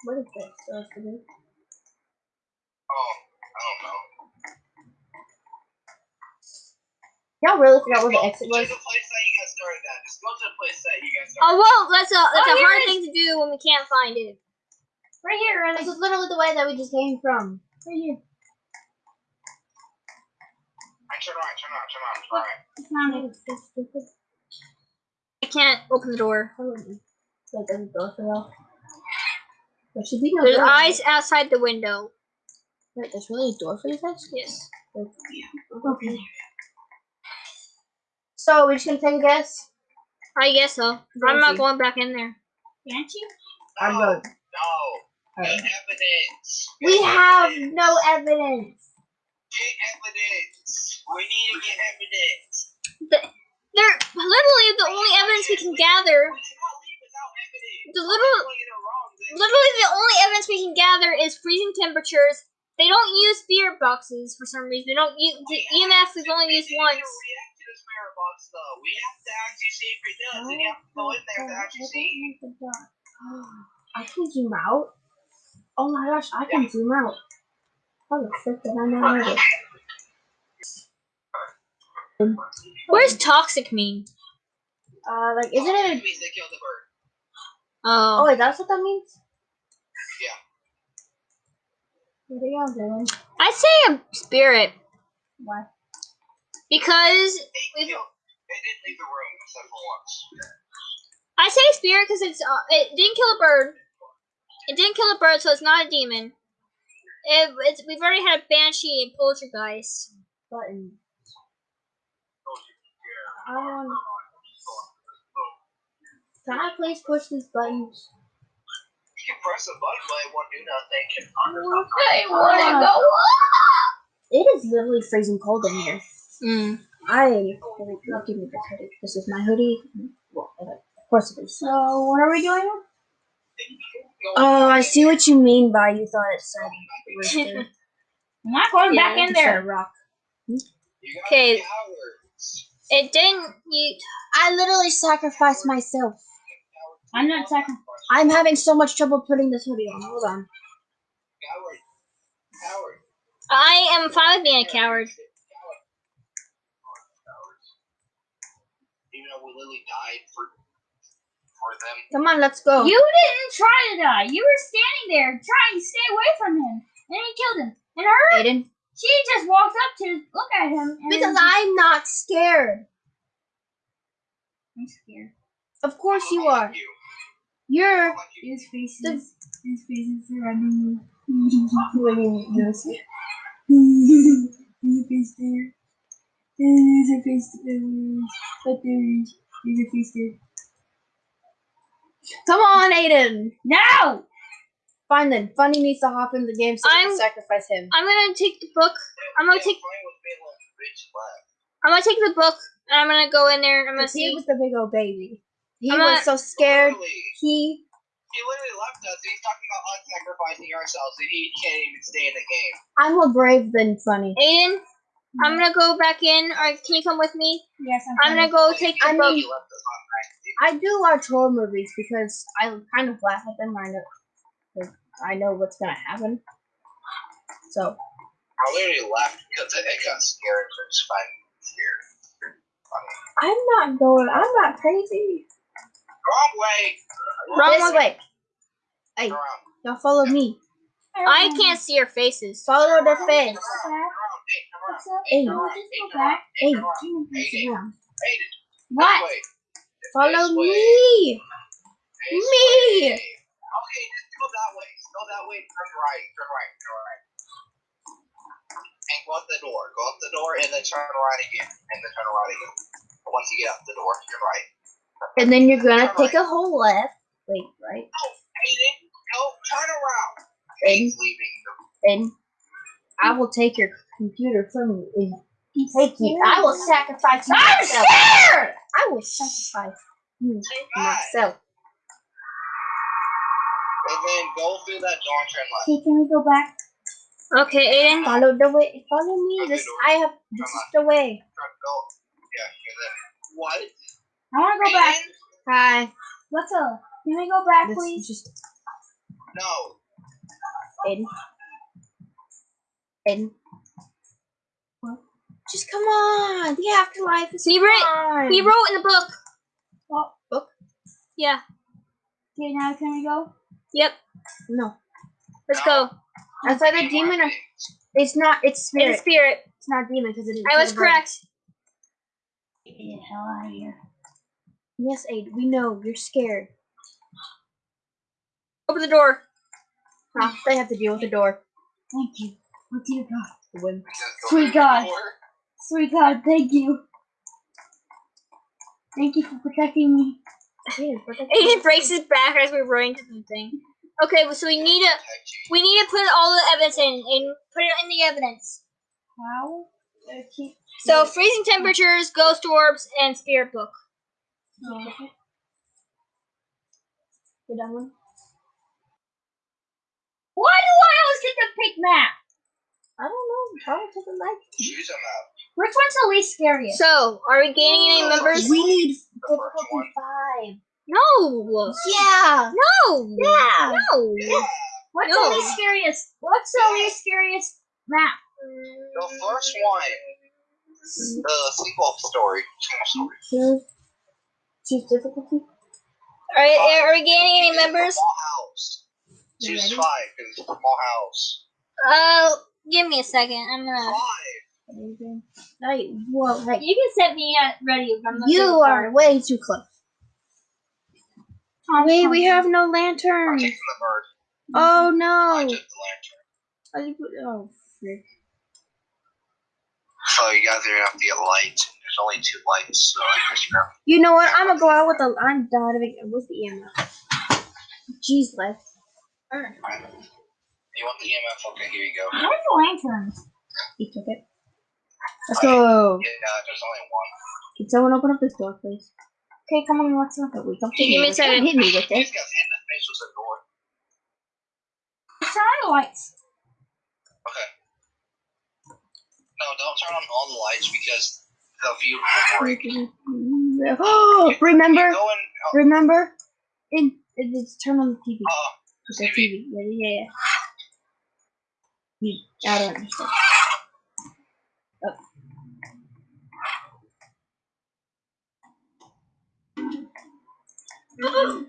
S5: What is this supposed to be?
S3: Oh, I don't know.
S5: Y'all really forgot where the exit was?
S3: the place that you guys started at. Just go to the place that you guys
S2: Oh well, that's a that's
S1: Oh,
S2: a hard
S1: it is.
S2: thing to do when we can't find it.
S1: Right here,
S5: This is literally the way that we just came from.
S1: Right here.
S3: Right, turn around, turn around, turn around, turn around.
S1: I found it.
S2: I can't open the door.
S5: Like, there's a door for y'all. There should be no
S2: There's
S5: door.
S2: eyes outside the window.
S5: Wait, there's really a door for you guys?
S2: Yes.
S5: Okay. So, we're just gonna take a guess?
S2: I guess so. I'm not going back in there.
S1: Can't you?
S5: I'm
S3: No,
S5: going.
S3: no. Evidence.
S5: We
S3: Get
S5: have
S3: evidence.
S5: no evidence.
S3: Get evidence. We need to get evidence.
S2: They're literally the only evidence we can gather.
S3: We cannot leave without evidence.
S2: The little-
S3: People get it wrong, then-
S2: Literally, the only evidence we can gather is freezing temperatures. They don't use spirit boxes for some reason. They don't use the EMF. We've only used
S3: We
S2: once.
S3: Can't react to box, though. We have to actually see if it does. And you have to go in there to actually see.
S5: I can zoom out. Oh my gosh, I can zoom out. How the frick did I not know this?
S2: What does toxic mean?
S5: Uh, like, isn't
S3: It
S5: it?
S3: means they killed the bird.
S2: Oh.
S5: Oh, wait, that's what that means?
S3: Yeah.
S5: What are y'all doing?
S2: I say a spirit
S5: Why?
S2: Because
S3: They killed. They didn't leave the room except for once.
S2: I say spirit because it's uh, it didn't kill a bird. It didn't kill a bird, so it's not a demon. It, it's, we've already had a banshee and poltergeist.
S5: Button. I want. Can I please push these buttons?
S3: You can press a button, but it won't do nothing.
S5: I wanna go It is literally freezing cold in here.
S2: Mm.
S5: I look give me this hoodie. This is my hoodie. Well, of course it is.
S1: So, what are we doing?
S5: Oh, I see what you mean by you thought it said rooster.
S1: I'm not going
S2: Yeah,
S1: back in there.
S5: rock.
S2: Okay. It didn't. You,
S5: I literally sacrificed myself.
S1: I'm not sacrificing.
S5: I'm having so much trouble putting this hoodie on. Hold on.
S3: Coward. Coward.
S2: I am fine with being a coward.
S3: Even though we literally died for for them.
S5: Come on, let's go.
S1: You didn't try to die. You were standing there trying to stay away from him, and he killed him. And her,
S5: Aiden.
S1: she just walked up to look at him. And
S5: Because I'm not scared.
S1: I'm scared.
S5: Of course you are.
S3: about you?
S5: You're.
S3: How about you?
S1: His faces, his faces surrounding me.
S5: What do you mean?
S1: There's a face there. There's a face there. But there's, there's a face there.
S5: Come on, Aiden.
S1: Now!
S5: Fine then. Funny needs to hop in the game so we
S2: I'm-
S5: can sacrifice him.
S2: I'm gonna take the book. I'm gonna take.
S3: playing with me like bitch left.
S2: I'm gonna take the book and I'm gonna go in there. and I'm gonna
S5: see. he was the big old baby. He
S2: I'm
S5: was
S2: not-
S5: so scared.
S3: Literally,
S5: He.
S3: he literally left us. He's talking about us sacrificing ourselves, and he can't even stay in the game.
S5: I'm more brave than funny.
S2: Aiden, I'm gonna go back in. Or can you come with me?
S1: Yes, I'm,
S2: I'm gonna go take the
S5: I
S2: book.
S5: mean-
S3: He left us on right.
S5: I do watch horror movies because I kind of laugh at them. I know, 'cause I know what's gonna happen. So
S3: I literally left because I it got scared. So it's fine. Scared.
S5: I'm not going. I'm not crazy.
S3: Wrong way.
S2: Wrong
S5: this way. Hey,
S3: Turn around.
S5: y'all follow me.
S2: I can't see your faces.
S5: Follow the
S1: Go
S5: fence.
S1: back.
S3: Turn around. Hey, turn around.
S1: What's up?
S3: Hey,
S5: Hey.
S3: turn around.
S1: Just go back.
S3: Hey,
S5: Hey.
S3: turn
S1: the around. What?
S5: Follow me. Me.
S3: Okay, just go that way. Go that way. Turn right. Turn right. Turn right. And go out the door. Go out the door and then turn right again. And then turn right again. Once you get out the door, turn right.
S5: And then you're gonna take a whole left. Wait, right?
S3: Aiden, go turn around.
S5: And
S3: He's leaving.
S5: and I will take your computer from you and take you. I will sacrifice you
S1: I'm
S5: myself.
S1: scared!
S5: I will sacrifice you myself.
S3: And then go through that door turn left.
S1: Okay, can we go back?
S2: Okay, Aiden.
S5: Follow the way. Follow me. This I have. This is the way.
S3: Go. Yeah, and then what?
S1: I want to go back.
S5: Hi.
S1: What's up? Can we go back,
S5: This
S1: please?
S5: just
S3: No.
S5: Aiden. Aiden. Just come on. The afterlife is
S2: He wrote,
S5: fun.
S2: he wrote in the book.
S1: Oh,
S5: book.
S2: Yeah.
S1: Okay, now can we go?
S2: Yep.
S5: No,
S2: Let's go.
S5: that's why the demon. Are, it's not. It's
S2: In
S5: spirit.
S2: spirit.
S5: It's not demon because it is.
S2: I was correct.
S1: Get the hell out of here.
S5: Yes, Aid. We know you're scared.
S2: Open the door.
S5: Huh? They have to deal with the door.
S1: Thank you. Oh, dear God. Sweet God. Sweet God, thank you. Thank you for protecting me.
S2: Aiden breaks his back as we run into the thing. Okay, so we need to we need to put all the evidence in and put it in the evidence.
S1: How? Okay.
S2: So freezing temperatures, ghost orbs, and spirit book.
S5: You done one?
S1: Why do I always get the pink map?
S5: I don't know. Probably because I like.
S3: Choose a map.
S1: Which one's the least scariest?
S2: So, are we gaining any members?
S5: We need
S3: The first one.
S5: five.
S2: No.
S5: Yeah.
S2: No.
S5: Yeah.
S2: No.
S3: Yeah.
S1: What's
S2: No.
S1: the least scariest? What's the least scariest map?
S3: The first one. The sequel story. Sequel story.
S5: Choose. Choose difficulty.
S2: Are, are we gaining any members?
S3: Small house.
S5: You
S3: Choose five because it's a small house.
S2: Uh, give me a second. I'm gonna.
S3: Five.
S5: Hey, whoa, hey.
S2: You can set me at ready. I'm
S5: You
S2: doing
S5: are way too close.
S1: Tom
S5: Wait, we
S1: Thompson.
S5: have no
S3: I'm
S5: lantern.
S3: taking the bird.
S5: Oh
S3: I
S5: no.
S3: took the lantern.
S5: Oh, I put- Oh, frick.
S3: So you guys are gonna have to get lights. There's only two lights, so I guess you're
S5: You know what? I'm gonna go out with the. I'm done with the EMF. Jeez, Les.
S3: fine. You want the EMF? Okay, here you go.
S1: Where's the lanterns?
S5: He took it. Let's go.
S3: Yeah, there's only one.
S5: Can someone open up this door, please?
S1: Okay, come on, what's up?
S5: Oh, wait, don't
S2: Give
S5: hit me
S2: me a second.
S5: Don't hit me with
S3: These
S5: it.
S3: guys in the face with a door.
S1: Turn on the lights.
S3: Okay. No, don't turn on all the lights because the view will break.
S5: Oh, remember,
S3: You in, oh,
S5: remember, in, in it's turn on the TV.
S3: uh,
S5: The TV. Yeah, yeah, yeah. You, I don't understand. Oh.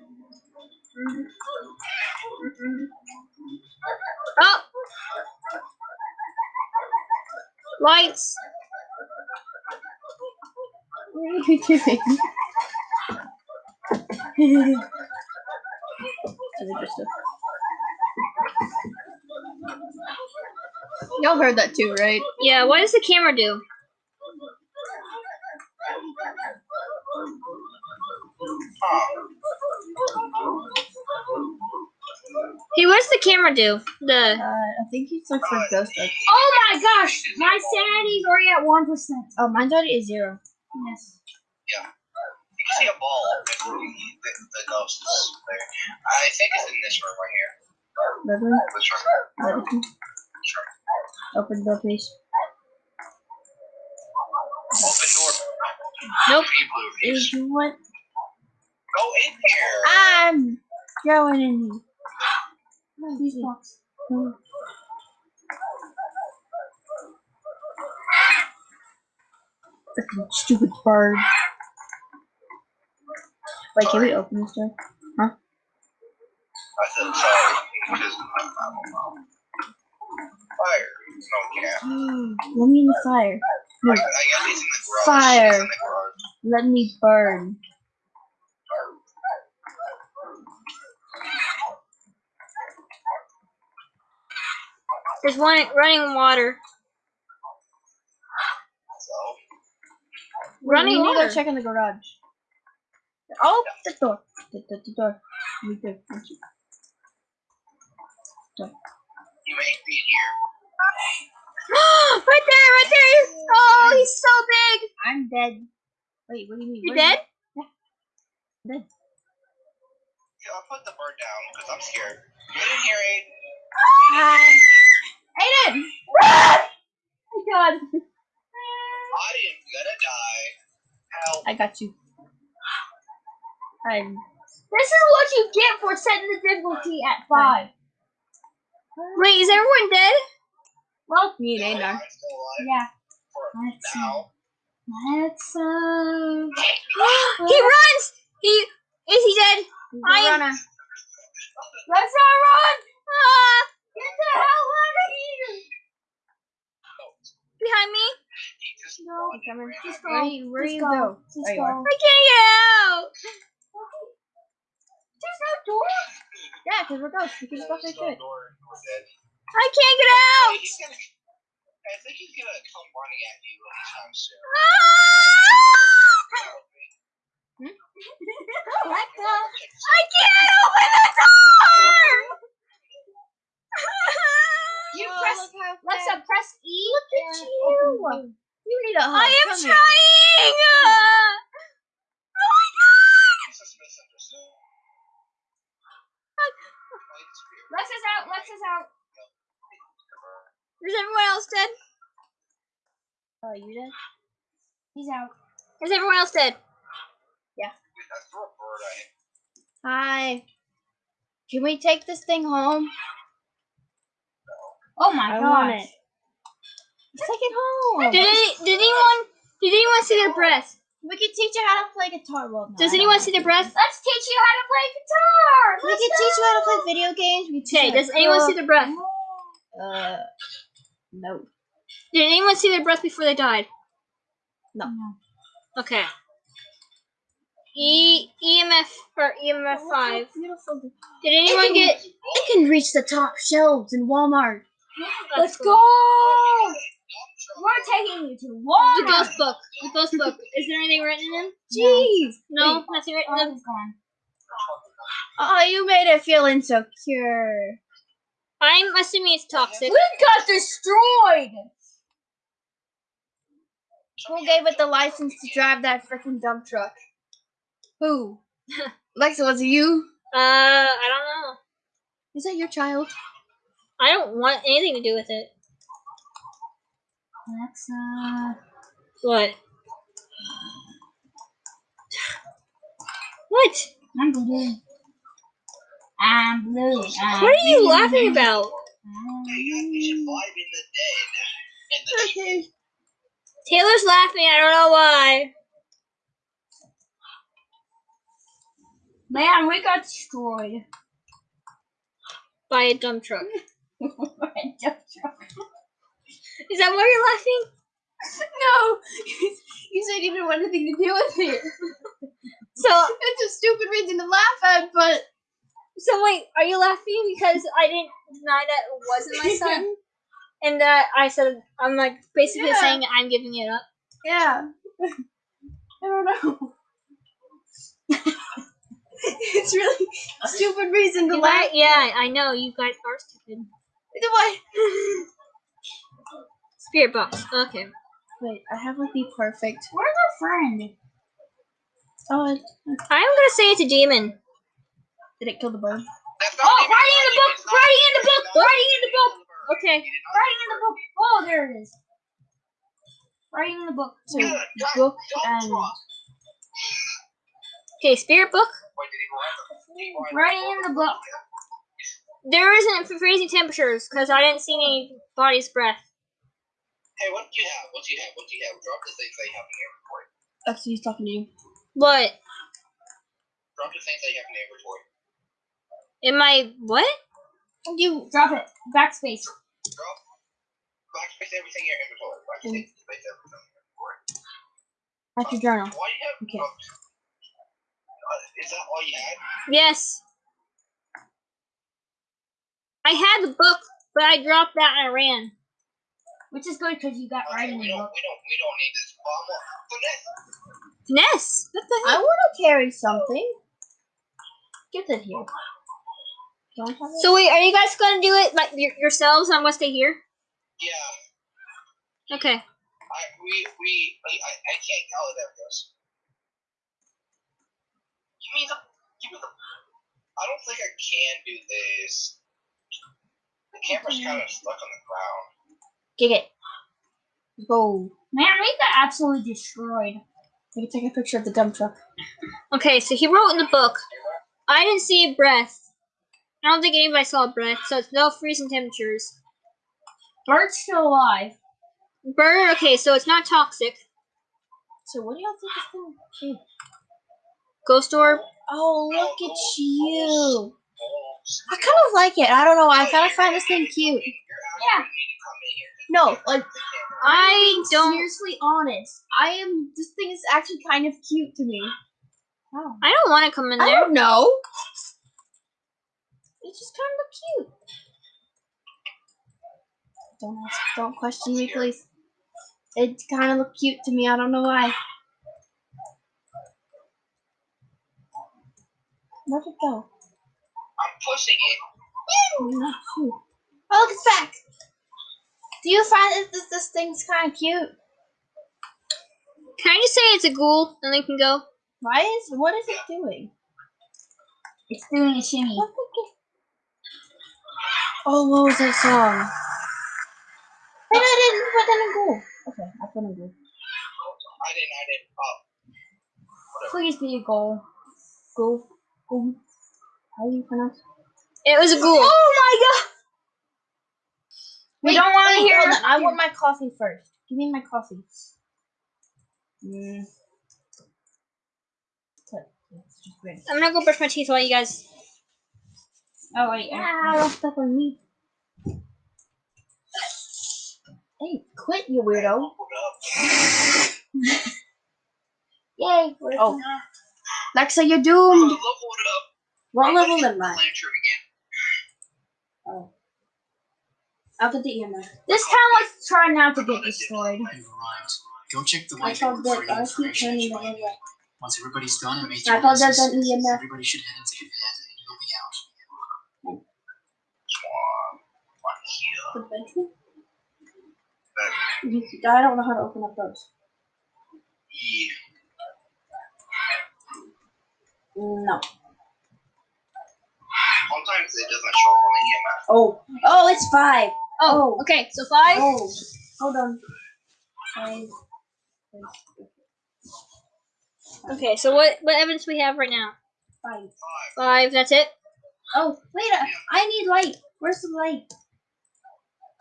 S2: Lights.
S5: What are you doing? That's interesting. Y'all heard that too, right?
S2: Yeah. What does the camera do?
S3: huh.
S2: Hey, what does the camera do? The
S5: Uh, I think he's like for ghost like.
S1: Oh my gosh, my sanity's already at one percent.
S5: Oh, mine's already is zero.
S1: Yes. Yeah.
S3: You can see a ball. The, the, the ghost is there. I think it's in this room right here.
S5: Bedroom.
S3: This room.
S5: Bedroom.
S3: This room.
S5: Open the door, please.
S3: Open door.
S2: Nope.
S3: Pretty blue
S5: Is what?
S3: Go in here.
S5: I'm going in here.
S1: These blocks.
S5: Freaking stupid bird. Wait, can we open this door? Huh?
S3: I said Sorry. Just, fire. No cat.
S5: Let me in the fire.
S3: I, I guess he's in the garage.
S5: Fire.
S3: He's in the garage.
S5: Let me burn.
S2: There's one running water.
S3: So,
S2: Running
S5: we need to go check in the garage. Oh, the door. The, the, the door. Me too. Thank you.
S3: you may be in here.
S2: right there, right there. He's, oh, he's so big.
S5: I'm dead. Wait, what do you mean?
S2: You
S5: What is
S2: dead?
S5: Dead.
S3: Yeah, I'll put the bird down because I'm scared. Get in here, Aiden.
S5: Hi. Aiden! Run! Oh my god.
S3: I am gonna die. Help.
S5: I got you. I'm.
S1: This is what you get for setting the difficulty at five.
S2: Wait, is everyone dead?
S1: Well,
S5: Me and
S3: No,
S5: Aiden are.
S1: yeah.
S3: for
S1: Let's
S3: now.
S1: Let's uh.
S2: he runs. He is he dead? I am-
S5: Runner.
S1: Let's not run!
S2: Ah,
S1: Get the hell out of here!
S2: behind me.
S1: No,
S5: I'm coming.
S1: just
S5: Where
S1: go.
S5: you, where
S1: Just
S5: you
S1: go.
S5: go?
S1: Just
S5: There you are.
S2: I can't get out.
S1: There's no door.
S5: Yeah, because we're ghosts. We can just walk right through it.
S3: door and we're dead.
S2: I can't get out.
S3: I think he's gonna come running at you anytime soon.
S2: Ah!
S1: Alexa.
S2: I can't open the door.
S1: You
S5: Oh,
S1: press.
S5: look how
S1: Alexa, press E.
S5: Look at you.
S1: open
S5: You need a hug.
S2: I am
S5: Come
S2: trying. Oh my god.
S3: He's just misunderstood.
S1: Alexa's out. Alexa's out.
S2: Is everyone else dead?
S5: Oh, you did?
S1: He's out.
S2: Is everyone else dead?
S3: I threw a bird at him.
S5: Hi. Can we take this thing home?
S1: Oh my
S5: I
S1: god.
S5: want it. Take it home.
S2: Did any, did anyone did anyone see their breath?
S5: We can teach you how to play guitar. Well, no,
S2: Does anyone see their breath?
S1: Let's teach you how to play guitar.
S5: We
S1: Let's
S5: can teach you how to play video games. We
S2: Okay, does
S5: to
S2: anyone see their breath?
S5: Uh, no.
S2: Did anyone see their breath before they died?
S5: No.
S2: Okay. E EMF or EMF five.
S5: Beautiful.
S2: Did anyone get?
S5: It can reach the top shelves in Walmart.
S1: Let's go. We're taking you to
S2: The ghost book. The ghost book. Is there anything written in them?
S5: Jeez.
S2: No, nothing written in
S1: Oh,
S2: them.
S1: gone.
S5: Oh, you made it feel insecure.
S2: I'm assuming it's toxic.
S1: We got destroyed.
S5: Who gave it the license to drive that freaking dump truck? Who? Lexa, was it you?
S2: Uh, I don't know.
S5: Is that your child?
S2: I don't want anything to do with it.
S1: Alexa.
S2: What? What?
S1: I'm blue. I'm blue. I'm
S2: What are you
S1: blue.
S2: laughing about?
S1: I'm
S3: You should
S1: blue.
S3: vibe in the dead. In the
S5: Okay.
S2: Taylor's laughing. I don't know why.
S1: Man, we got destroyed.
S2: By a dump truck. Is that why you're laughing?
S5: No, you said you didn't want anything to do with it.
S2: So,
S5: It's a stupid reason to laugh at, but
S2: so wait, are you laughing because I didn't deny that it wasn't my son? And that I said, I'm like basically
S5: Yeah.
S2: saying I'm giving it up.
S5: yeah. I don't know. it's really a stupid reason to
S2: You
S5: laugh.
S2: guys- yeah, I know, you guys are stupid.
S5: Why?
S2: Spirit box. Okay.
S5: Wait, I have like the perfect.
S1: Where's our friend?
S5: Oh, it-
S2: I'm gonna say it's a demon.
S5: did it kill the bird?
S1: Oh, writing in the book, writing in the book, writing in the book.
S2: Okay.
S3: He did not
S1: Writing in the book. Oh, there it is. Writing in the book.
S5: So
S3: Good,
S5: book and.
S2: Okay, spirit book.
S3: Wait, did he write the- did he write
S1: Writing in the book.
S2: There isn't freezing temperatures because I didn't see any body's breath.
S3: Hey, what do you have? What do you have? What do you have? Drop the things that you have in your inventory.
S5: Actually, he's talking to you.
S2: What?
S3: Drop the things that you have in your inventory.
S2: In my what?
S5: You
S1: Drop it. Backspace.
S3: Girl, backspace everything in your inventory. Backspace space everything in your inventory.
S5: at your journal.
S3: Why do you have
S5: Okay.
S3: Uh, is that all you had?
S2: Yes. I had the book, but I dropped that and I ran.
S1: Which is good because you got
S3: Okay,
S1: writing
S3: we don't,
S1: book.
S3: we don't, we don't need this. So
S2: Ness. What the
S5: I want to carry something. Get it here. Don't it.
S2: So wait, are you guys gonna do it like yourselves? I'm gonna stay here.
S3: yeah,
S2: Okay.
S3: I, we, we, I, I, I can't, oh, there it goes. Give me the, give me the, I don't think I can do this. The camera's kind of stuck on the ground.
S5: Get it. Go.
S1: Man, we got absolutely destroyed.
S5: We can take a picture of the dump truck.
S2: Okay. So he wrote in the book. I didn't see a breath. I don't think anybody saw a breath, so it's no freezing temperatures.
S1: Bert's still alive.
S2: Bird, Okay, so it's not toxic.
S5: So what do y'all think is going to
S2: Ghost orb.
S5: Oh, look at you. I kind of like it. I don't know. I kind of find this thing cute.
S1: Yeah.
S5: No, like
S2: I don't.
S5: seriously honest. I am. This thing is actually kind of cute to me. Oh.
S2: I don't want to come in
S5: I
S2: there.
S5: don't know. It's just kind of cute. Don't ask. Don't question me, please. It kind of look cute to me. I don't know why. Where'd it go?
S3: I'm pushing it.
S5: Oh, look, it's back. Do you find that this, this thing's kind of cute?
S2: Can I just say it's a ghoul and then we can go?
S5: Why is what is it doing?
S1: It's doing a shimmy.
S5: Oh, what was that song? Wait, I didn't put that in goal. Okay, I put in goal.
S3: I didn't, I didn't, oh.
S1: Please be a goal.
S5: Goal. Goal. How do you pronounce it?
S2: It was a ghoul.
S5: Oh my god!
S1: We don't wanna hear-
S5: hold on, I want my coffee first. Give me my coffee. Mm. What? It's just great.
S2: I'm gonna go brush my teeth while you guys.
S1: Oh wait.
S5: Ah, don't step on me. Hey, quit, you weirdo. Yay. Oh. Lexa, you're doomed.
S3: Leveled up.
S5: What
S3: I'm
S5: level am I?
S3: the lantern again.
S5: Oh. I'll get the EMF.
S1: This town let's try not to get destroyed.
S4: You've arrived. Go check the
S5: I
S4: whiteboard
S5: called
S4: for
S5: it.
S4: any
S5: I keep
S4: information that you
S5: the
S4: might
S5: other
S4: need.
S5: way.
S4: Once everybody's done and made
S5: I
S4: your
S5: called that
S4: business,
S5: an EMF.
S4: everybody should head into the bed and you'll be out.
S5: The bedroom? I don't know how to open up those.
S3: Yeah.
S5: No.
S3: Sometimes it doesn't show on the EMF.
S5: Oh. Oh, it's five.
S2: Oh,
S5: Oh.
S2: okay. So five.
S5: Oh. Hold on. Five.
S2: Okay. So what what evidence we have right now?
S5: Five.
S3: Five.
S2: That's it.
S5: Oh, wait. I, I need light. Where's the light?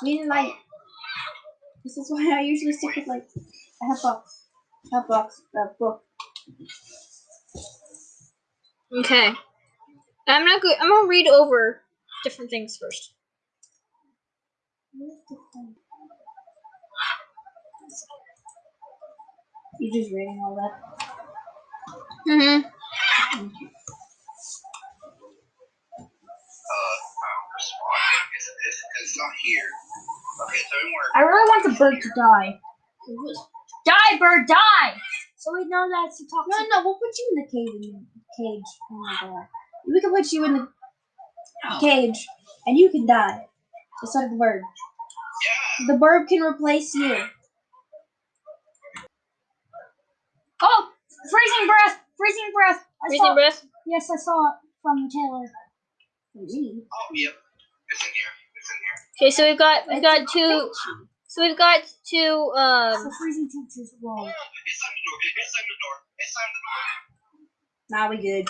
S5: We need light. This is why I usually stick with light. I have box. I have box. Uh, book.
S2: Okay. I'm not good. I'm gonna read over different things first.
S5: Where's the phone? You just reading all that?
S2: Mm-hmm.
S3: Uh, respond. It's, it's, it's not here. Okay, so.
S1: I really want the bird to die. Die, bird, die! So we know that's a
S5: No,
S1: toxic.
S5: no, we'll put you in the cage. In the cage. Oh my god. We can put you in the cage, and you can die, just like the bird.
S3: Yeah.
S5: The bird can replace you.
S1: Oh, freezing breath! Freezing breath! I
S2: Breathing
S1: saw.
S2: breath.
S1: Yes, I saw it from Taylor.
S5: Me?
S3: Oh, yep. It's in here. It's in here.
S2: Okay. So we've got we've got two. So we've got two. Um.
S1: The freezing temperature's low.
S3: it's on the door. It's on the door. It's on the door.
S5: Now we good.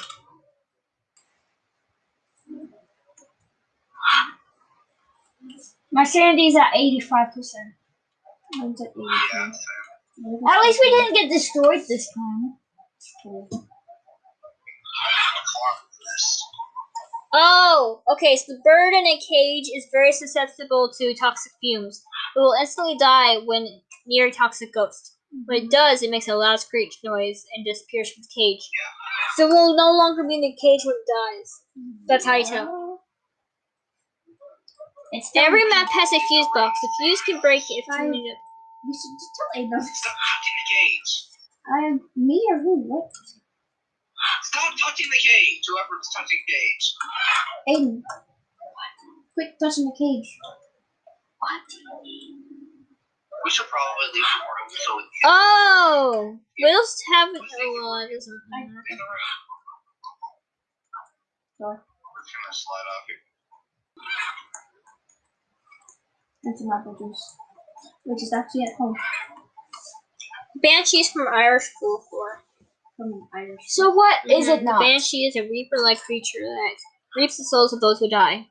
S1: My sanity's at 85%.
S5: Mine's at
S3: Yeah.
S5: 82.
S1: At least we didn't get destroyed this time.
S3: Farm for this.
S2: Oh, okay. So the bird in a cage is very susceptible to toxic fumes. It will instantly die when near a toxic ghost. When it mm-hmm. does, it makes a loud screech noise and disappears from the cage. So it will no longer be in the cage when it dies. That's how you tell.
S1: It's
S2: Every map has a fuse box. The fuse can break if
S5: I-
S2: you need it.
S5: We should just tell Aiden.
S3: Stop touching the cage.
S5: I am me or who? What?
S3: Stop touching the cage. Whoever's touching the cage.
S5: Aiden. Quit touching the cage. What?
S3: We should probably leave the room so we
S2: Oh, we'll just have it. Oh, well, it doesn't matter.
S3: in the room.
S5: Sorry.
S3: We're gonna slide off here.
S5: And some apple juice. Which is actually at home
S2: Banshees from Irish folklore.
S5: from Irish.
S1: So what is
S2: Mhm.
S1: it not?
S2: Banshee is a reaper-like creature that reaps the souls of those who die.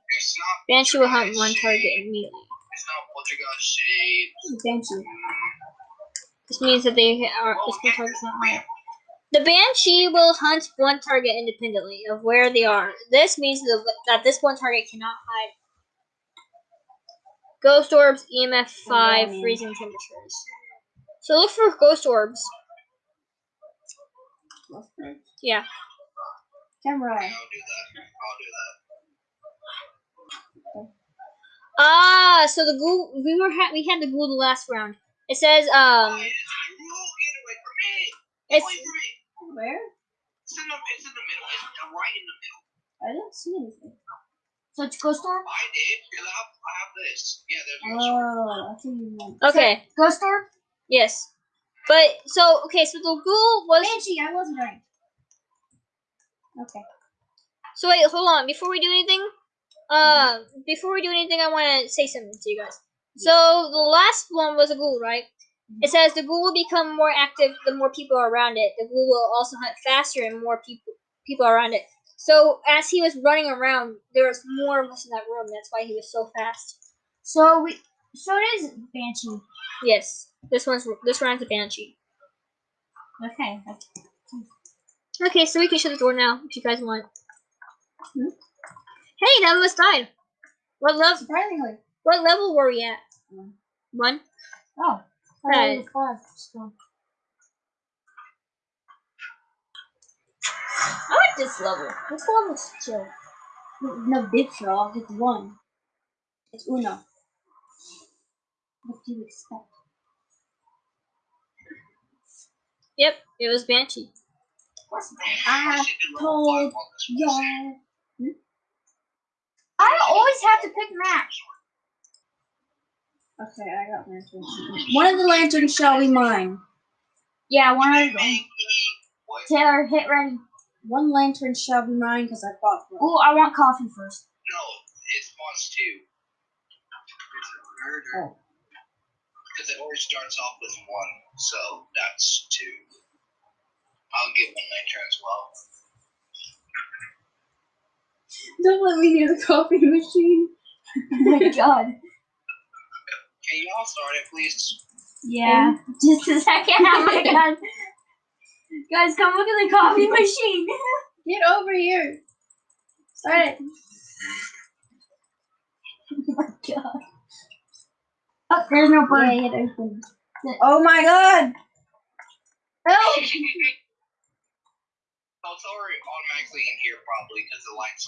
S2: Banshee will hunt one target immediately.
S3: It's not shade.
S5: Banshee.
S2: This means that they are this one target's not high. The Banshee will hunt one target independently of where they are. This means that this one target cannot hide. Ghost orbs, EMF 5,
S5: man.
S2: freezing temperatures. So look for ghost orbs. Yeah.
S5: Camera.
S3: I'll do that. I'll do that.
S2: Ah, so the ghoul we were ha- we had the ghoul the last round. It says um
S3: Hey, it's. Get away from me. Get away from me.
S5: Where?
S3: It's in the, it's in the middle. It's right in the middle.
S5: I didn't see anything.
S1: So it's Ghost Orb?
S3: I did. Because I have, I have this. Yeah, there's no.
S5: Oh, I think you meant.
S2: okay.
S1: Ghost Orb?
S2: Yes. But so okay, so the ghoul was
S5: Banshee, I wasn't right. Okay.
S2: So wait, hold on. Before we do anything, uh, before we do anything, I want to say something to you guys. So the last one was a ghoul, right? It says the ghoul will become more active the more people are around it. The ghoul will also hunt faster and more people people around it. So as he was running around, there was more of us in that room. That's why he was so fast.
S1: So we so it is Banshee.
S2: Yes, this one's this round's a banshee.
S1: Okay.
S2: Okay, so we can shut the door now if you guys want.
S5: Hmm?
S2: Hey, none of us died. What level?
S5: Surprisingly.
S2: What level were we at?
S5: One.
S2: One.
S1: Oh. Oh, five. So- like this level. This level's chill.
S5: No, big frog. It's one. It's uno. What do you expect?
S2: Yep, it was banshee.
S5: I
S3: should do level five
S5: told
S3: one.
S5: Yeah. Hmm?
S1: I always have to pick match.
S5: Okay, I got lantern. One of the lanterns shall be mine.
S1: Yeah, one of them. Taylor, hit ready.
S5: One lantern shall be mine because I fought for it.
S1: Ooh, I want coffee first.
S3: No, it spawns two. It's a murder.
S5: Oh.
S3: Because it always starts off with one, so that's two. I'll get one lantern as well.
S5: Don't let me near the coffee machine.
S1: Oh my god.
S3: Can you all start it, please?
S1: Yeah. Just a second. Oh my god. Guys, come look at the coffee machine.
S5: Get over here. Start it.
S1: oh my god. Oh, there's no bird.
S5: Yeah, it opened. Oh my god!
S3: It's already automatically in here probably because the light's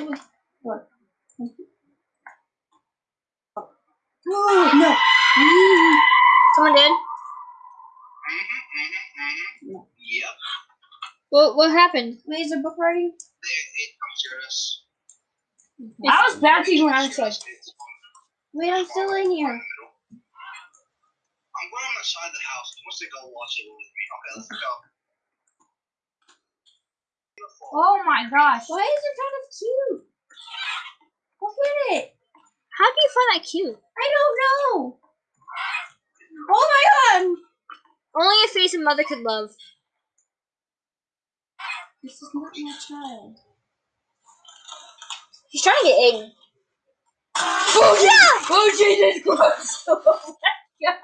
S3: on.
S5: What? Oh, no! Mm.
S2: Someone did.
S3: Yep.
S2: What what happened?
S5: Wait, is the book ready?
S3: It, it us.
S1: I was bouncing when I was like,
S5: Wait, I'm still in here.
S3: I'm going on the side of the house. He wants to go watch it with me. Okay, let's go. Beautiful.
S1: oh my gosh.
S5: Why is it kind of cute? Look at it.
S2: How do you find that cute?
S5: I don't know. Oh my god!
S2: Only a face a mother could love.
S5: This is not my child.
S2: He's trying to get Aiden. Oh yeah!
S1: Oh Jesus Christ. Oh my god!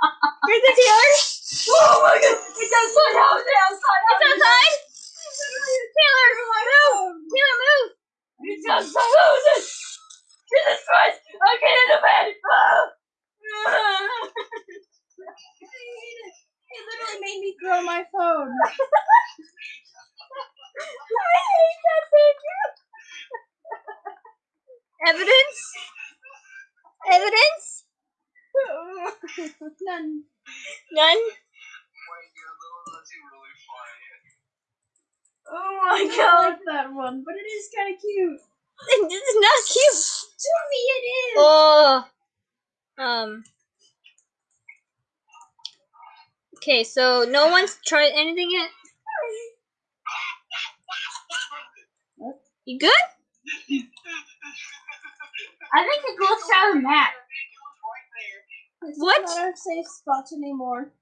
S2: Here's the Taylor. Oh my god! It's outside! It's outside! Taylor, oh move! Taylor, move! It's outside! Oh, Jesus Christ! I get in the bed!
S5: It literally made me throw my phone.
S2: I hate that picture. Evidence? Evidence?
S5: None.
S2: None?
S3: Wait, that's really funny.
S2: Oh my god.
S5: like that one, but it is kind of cute.
S2: It's not cute.
S5: To me, it is.
S2: Oh. Um. Okay, so no one's tried anything yet? You good?
S1: I think it glitched out of the map.
S5: Is
S2: What?
S5: not our safe spot anymore.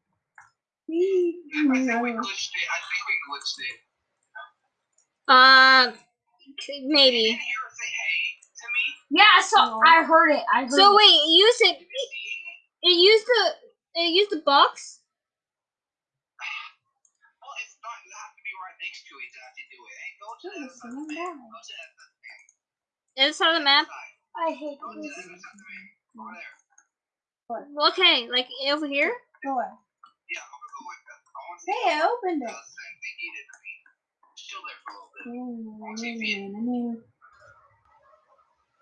S5: We.
S3: I think we glitched it. I think we glitched it.
S2: Um,
S3: You
S2: maybe.
S1: Yeah, I saw. I heard it. I heard
S2: So
S1: it.
S2: wait, it used it.
S3: You see
S2: It
S3: it?
S2: used the. It used the box.
S3: Well, it's not. You have to be right next to it to have to do it. Hey, go to the
S5: it's
S3: other
S5: someone
S3: side. Go to the other
S2: It's on the map.
S1: I hate
S3: Go
S1: this.
S3: Over there.
S2: Okay, like over here.
S5: Go away.
S3: Yeah, I'm gonna go with that. I want to see
S5: Hey, I opened it.
S3: same thing he did to me. Chill there for a little bit.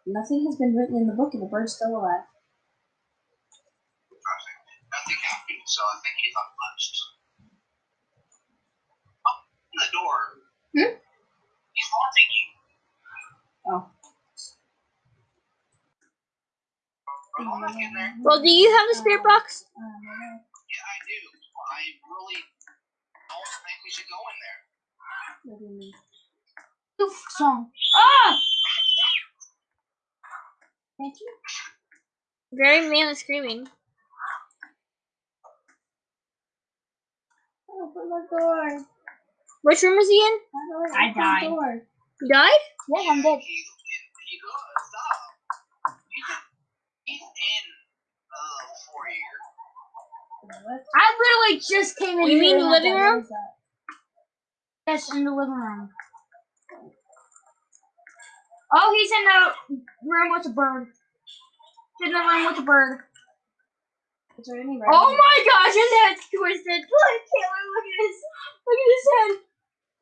S5: Nothing has been written in the book, and the bird's still alive. Perfect.
S3: Nothing happened, so I think he's untouched. Oh, in the door.
S5: Hmm?
S3: He's haunting you.
S5: Oh.
S3: Are you back in there?
S2: Well, do you have the spirit box?
S5: Um,
S3: Yeah, I do. I really don't think we should go in there.
S5: what do you mean?
S1: Oof, song. Ah!
S5: Thank you.
S2: Very manly screaming.
S5: Open the door.
S2: Which room is he in?
S5: I,
S1: I died.
S5: Door.
S2: You died?
S1: Yeah, I'm dead.
S3: He's in. He does. Stop. He's in. He's in. Uh, foyer.
S5: What?
S1: I literally just came in
S2: You mean the living room?
S5: is?
S1: Yes, in the living room. Oh, he's in the room with the bird. He's in the room with the bird.
S5: Is there any
S1: Oh my gosh, his head's twisted. Look, Taylor, look at his, look at his head.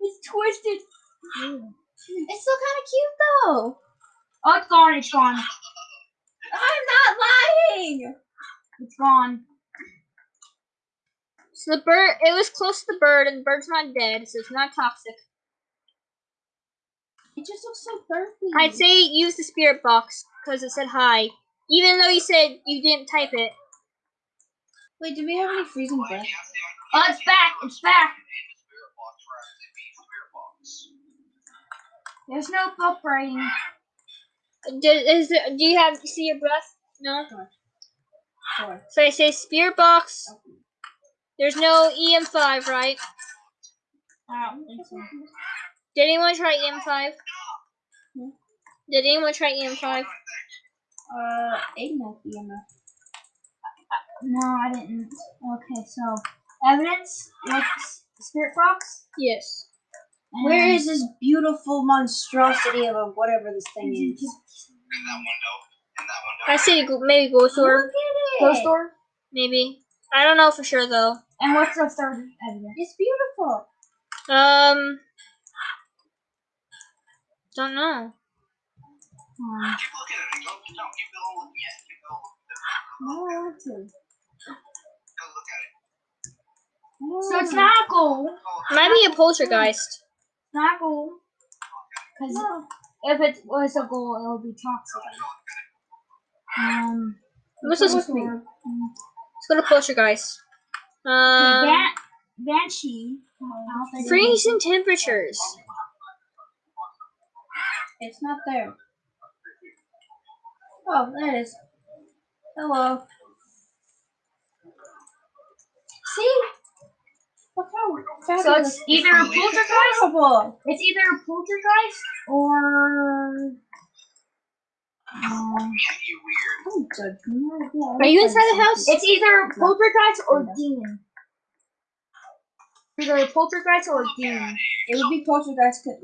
S1: It's twisted. Hmm.
S5: It's still kind of cute though.
S1: Oh, it's gone. It's gone.
S5: I'm not lying.
S1: It's gone.
S2: So the bird, it was close to the bird, and the bird's not dead, so it's not toxic.
S5: It just looks so thirsty.
S2: I'd say use the spirit box because it said hi, even though you said you didn't type it.
S5: Wait, do we have any freezing breath?
S3: he has to-
S1: Oh, it's back. It's back.
S3: In the spirit box, right? It means spirit box.
S1: There's no vibrating.
S2: Do, is there, do you have see your breath? No.
S5: Sure.
S2: So I say spirit box. There's no EM5, right?
S1: I don't think so.
S2: Did anyone try EM5?
S5: Hmm?
S2: Did anyone try E EM5?
S5: Uh, Aiden has EMF.
S1: No, I didn't. Okay, so evidence like spirit box.
S2: Yes.
S1: and
S5: Where
S1: then-
S5: is this beautiful monstrosity of a whatever this thing is?
S3: In that window. In that window.
S2: I see maybe ghost door.
S1: Ghost door?
S2: Maybe. I don't know for sure though.
S1: And what's the third evidence?
S5: It's beautiful.
S2: Um. Don't know.
S3: Keep looking at it. Go, no, keep going looking at it. Keep going looking at it.
S5: No, I want to.
S3: Go look at it.
S1: so it's not a goal.
S3: Go
S2: Might be a poltergeist.
S1: Not a goal. Because
S5: No.
S1: if it was a goal, it would be toxic. Um,
S2: What's this?
S5: Supposed to be.
S2: Let's go to poltergeist. Um.
S1: Ban- Banshee. I don't think-
S2: Freezing temperatures.
S5: It's not there. Oh, there it is. Hello. See? Look how
S1: So it's either a poltergeist.
S5: Horrible.
S1: It's either a poltergeist or Um,
S3: Yeah, you weird.
S5: Don't judge me. Yeah,
S2: Are you
S5: I'm
S2: inside the house?
S1: it's either poltergeist or
S5: No.
S1: demon. Either poltergeist or demon.
S5: It would be poltergeist. 'cause-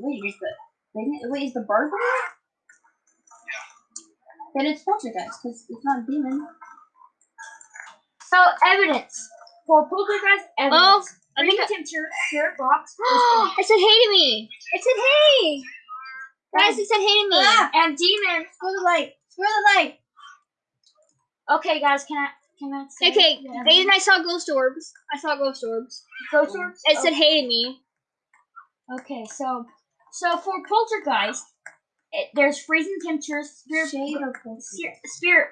S5: Wait, is the wait, wait, is the burglar? Then it's poltergeist because it's not a demon.
S1: So evidence for poltergeist evidence.
S2: Oh, I think
S1: Freezing
S2: I-
S1: temperature, spirit box,
S2: it said hey to me. It said hey. Guys, it said hey to me.
S5: Ah!
S1: and demon.
S5: Screw the light. Screw the light.
S1: Okay, guys, can I can I say
S2: Okay,
S1: the
S2: Aiden, I saw ghost orbs. I saw ghost orbs.
S1: ghost orbs?
S2: It said hey to me.
S1: Okay, so so for poltergeist, it, there's freezing temperatures, spirit,
S5: Shade or
S1: spirit, spirit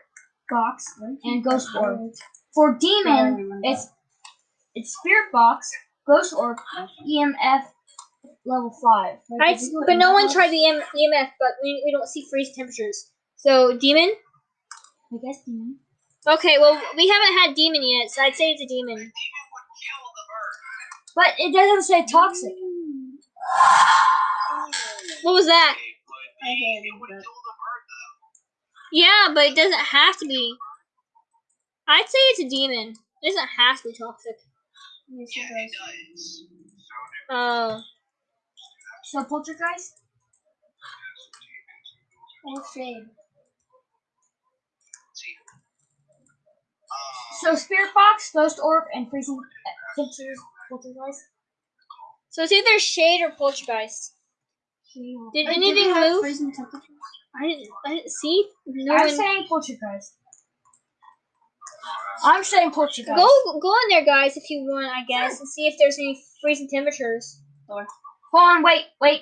S1: box, and ghost orb.
S5: orb.
S1: For demon, it's it's spirit box, ghost orb, EMF level five.
S5: Wait,
S2: I,
S5: did you go
S2: but no one tried the EM, EMF, but we, we don't see freeze temperatures. So demon.
S1: I guess demon.
S2: Okay, well we haven't had demon yet, so I'd say it's a demon.
S3: Demon would kill the bird.
S1: But it doesn't say toxic.
S2: What was that?
S5: I
S3: be.
S5: heard
S3: It would
S5: that.
S3: kill the bird though.
S2: Yeah, but it doesn't have to be. I'd say it's a demon. It doesn't have to be toxic.
S3: Yeah,
S5: it
S3: it
S5: does.
S3: does.
S2: Oh.
S1: So poltergeist.
S5: Oh, shade.
S3: Um,
S1: So spirit box, ghost orb, and freezing temperatures. Poltergeist.
S2: So it's either shade or poltergeist. Did
S5: Wait,
S2: anything
S5: we have
S2: move?
S5: freezing temperatures?
S2: I didn't. I didn't see. No
S1: I'm
S2: one.
S1: saying poltergeist. I'm saying poltergeist.
S2: Go go in there, guys, if you want, I guess, and see if there's any freezing temperatures.
S1: Hold on, wait, wait,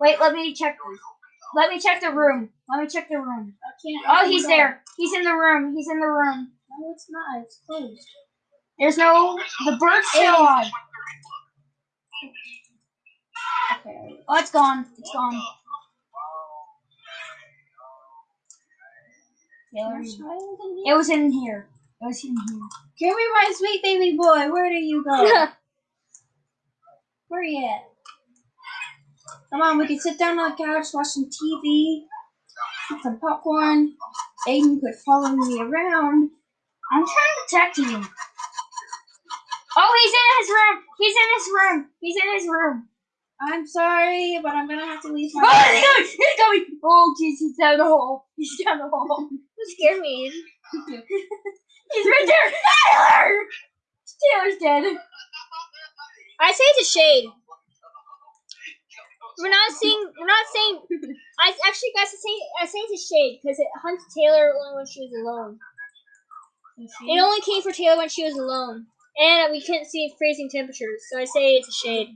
S1: wait. Let me check. Let me check the room. Let me check the room.
S5: I can't.
S1: Oh, he's there. He's in the room. He's in the room.
S5: No, it's not. It's closed.
S1: There's no. The bird's still alive.
S5: Okay.
S1: Oh, it's gone. It's gone. Yeah,
S5: Your child in
S1: it was in here. It was in here.
S5: Give me my sweet baby boy. Where do you go? Where are you at? Come on, we can sit down on the couch, watch some TV, eat some popcorn. Aiden quit following me around.
S1: I'm trying to protect him. Oh, he's in his room. He's in his room. He's in his room.
S5: I'm sorry, but I'm gonna have to leave
S1: Oh,
S5: my.
S1: he's coming. He's coming. Oh, jeez, he's down the hole. He's down the hole.
S2: You scared me.
S1: He's right there. Tyler. Taylor's dead.
S2: I say it's a shade. We're not seeing. We're not saying. I actually, guys, I say I say it's a shade because it hunts Taylor only when she was alone. It only came for Taylor when she was alone, and we couldn't see freezing temperatures. So I say it's a shade.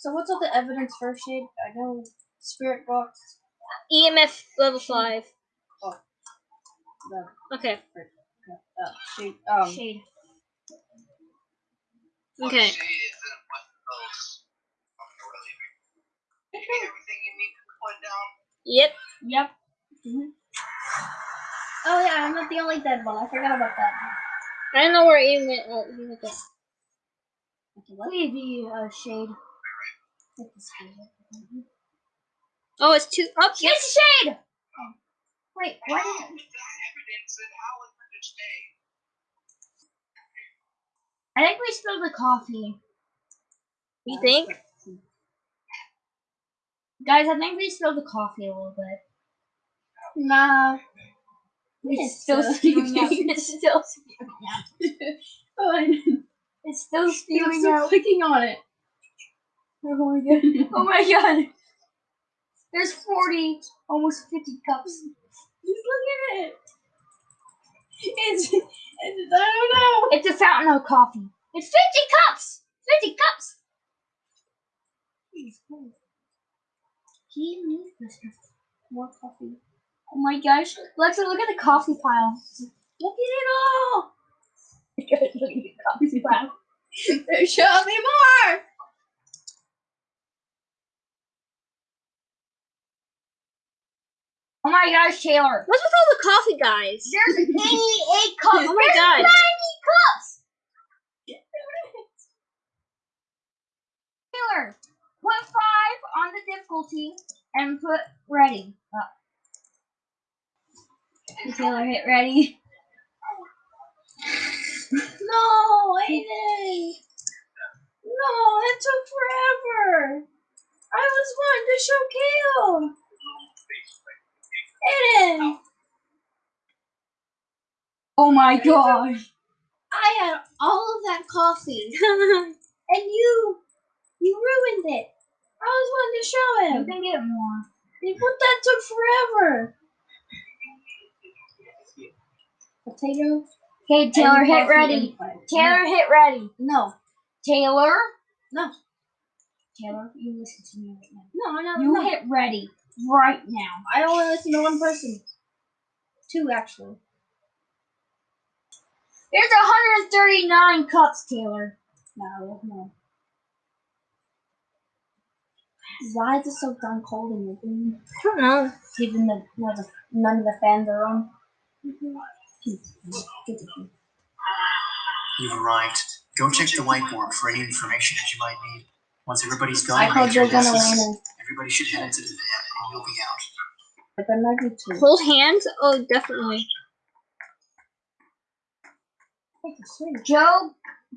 S5: So what's all the evidence for shade? I know spirit box.
S2: EMF level five.
S5: The
S2: Okay.
S5: uh, shade. Um.
S1: Shade.
S2: Okay.
S3: Shade isn't what those. Okay, really. You get everything you need to put down.
S2: Yep.
S1: Yep.
S5: Oh yeah, I'm not the only dead one. I forgot about that.
S2: I don't know where Ian went. Oh, he went there.
S5: Okay, what?
S1: Leave the uh, shade.
S5: Take this one.
S2: Oh, it's two. Oh, yep.
S1: It's shade. Wait, why
S3: How
S1: did
S3: is that evidence and how is it a shade?
S1: I think we spilled the coffee.
S2: You think?
S1: Guys, I think we spilled the coffee a little bit.
S5: Nah.
S1: It's still spewing out. It's still spewing out.
S5: oh,
S1: It's still
S5: I'm
S1: spewing
S5: still
S1: out.
S5: clicking on it.
S1: Oh my god. Oh my god. There's 40, almost 50 cups.
S5: Just look at it. It's, it's I don't know.
S1: It's a fountain of coffee. It's 50 cups! 50 cups! He needs this.
S5: More coffee.
S1: Oh my gosh. Lexa, look at the coffee pile.
S5: Look at it all.
S1: look at the coffee pile.
S5: Show me more.
S1: Oh my gosh, Taylor.
S2: What's with all the coffee guys?
S1: There's 88 cups.
S2: Oh my
S1: There's
S2: God.
S1: 90 cups. Taylor, put five on the difficulty and put ready. Uh, Taylor, hit ready.
S5: No, Aiden. No, it took forever. I was wanting to show Kale. Aiden,
S1: Oh my gosh.
S5: I had all of that coffee, and you, you ruined it. I was wanting to show him.
S1: You can get more.
S5: but that took forever. Potato.
S1: Okay, Taylor, hit ready. Taylor, hit ready.
S5: No,
S1: Taylor.
S5: No.
S1: Taylor, you listen to me right now.
S5: no, no,
S1: You
S5: no.
S1: hit ready right now.
S5: I only listen to one person. Two actually.
S1: There's 139 cups, Taylor.
S5: No, no. Why is it so darn cold in your room?
S2: I don't know.
S5: Even the none of the, none of the fans are on.
S4: You've arrived. Go check the whiteboard for any information that you might need. Once everybody's gone,
S5: I called
S4: your
S5: Joe gonna
S4: guesses,
S5: land
S4: everybody should head into the van and you'll be out.
S5: But there might be two.
S2: Hold hands? Oh, definitely.
S1: Joe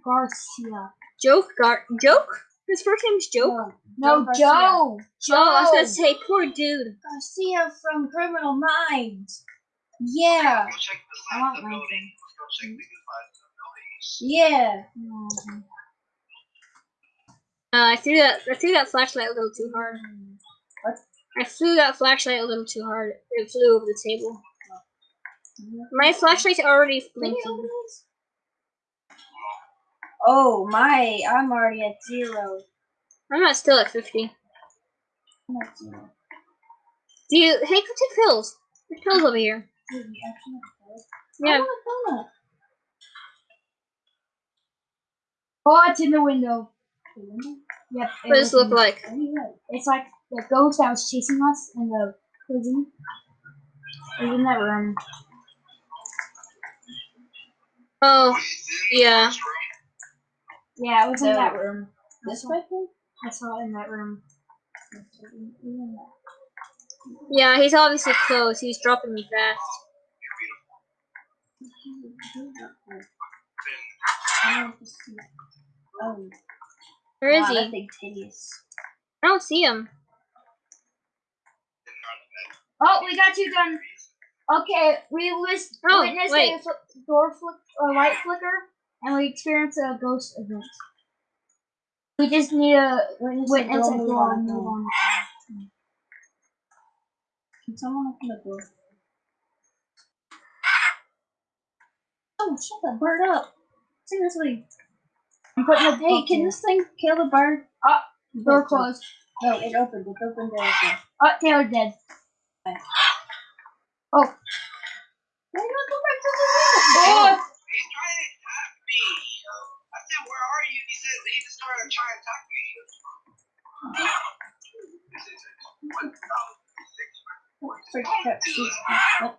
S1: Garcia.
S2: Joke? Gar- joke? His first name's Joke?
S1: No,
S5: Garcia.
S1: Joe. Joe.
S2: Oh, I was gonna say, poor dude.
S5: Garcia from Criminal Minds. Yeah,
S3: Go check the
S2: Uh, I threw that. I threw that flashlight a little too hard.
S5: What?
S2: I threw that flashlight a little too hard. It flew over the table. My flashlight's already blinking.
S5: Oh my, I'm already at zero.
S2: I'm not still at fifty.
S5: I'm at zero.
S2: Do you? Hey, go take pills. There's pills over here.
S5: Wait, you actually have to
S2: Yeah.
S5: I want a donut.
S1: Oh, it's in the window. Yep.
S2: What does it look like?
S5: Where you at?
S1: It's like the ghost that was chasing us in the prison. It was in that room.
S2: Oh, yeah.
S1: Yeah, it was in that room.
S5: This way?
S1: I saw it in that room.
S2: Yeah, he's obviously close. He's dropping me fast
S5: want to see. Oh,
S2: Where is
S5: wow,
S2: he?
S5: big titties.
S2: I don't see him.
S1: Oh, we got you done. Okay, we list,
S2: Oh,
S1: witnessed
S2: wait.
S1: a fl- door flick or light flicker, and we experienced a ghost event. We just need a
S5: Witness,
S1: witness
S5: a
S1: a
S5: door
S1: door
S5: move
S1: move
S5: on.
S1: on.
S5: Can someone open the door? Oh, shut that bird up. Seriously.
S1: I'm putting the
S5: Hey, can this thing kill the bird?
S1: Ah, door closed.
S5: No, it opened. It opened there. as well.
S1: Oh, Taylor dead. Oh,
S5: Why not go back to the room?
S1: oh,
S3: He's trying to attack me. I said, where are you? He said he just started trying to attack me. This is it. One thousand six hundred
S5: Freak Pepsi. What?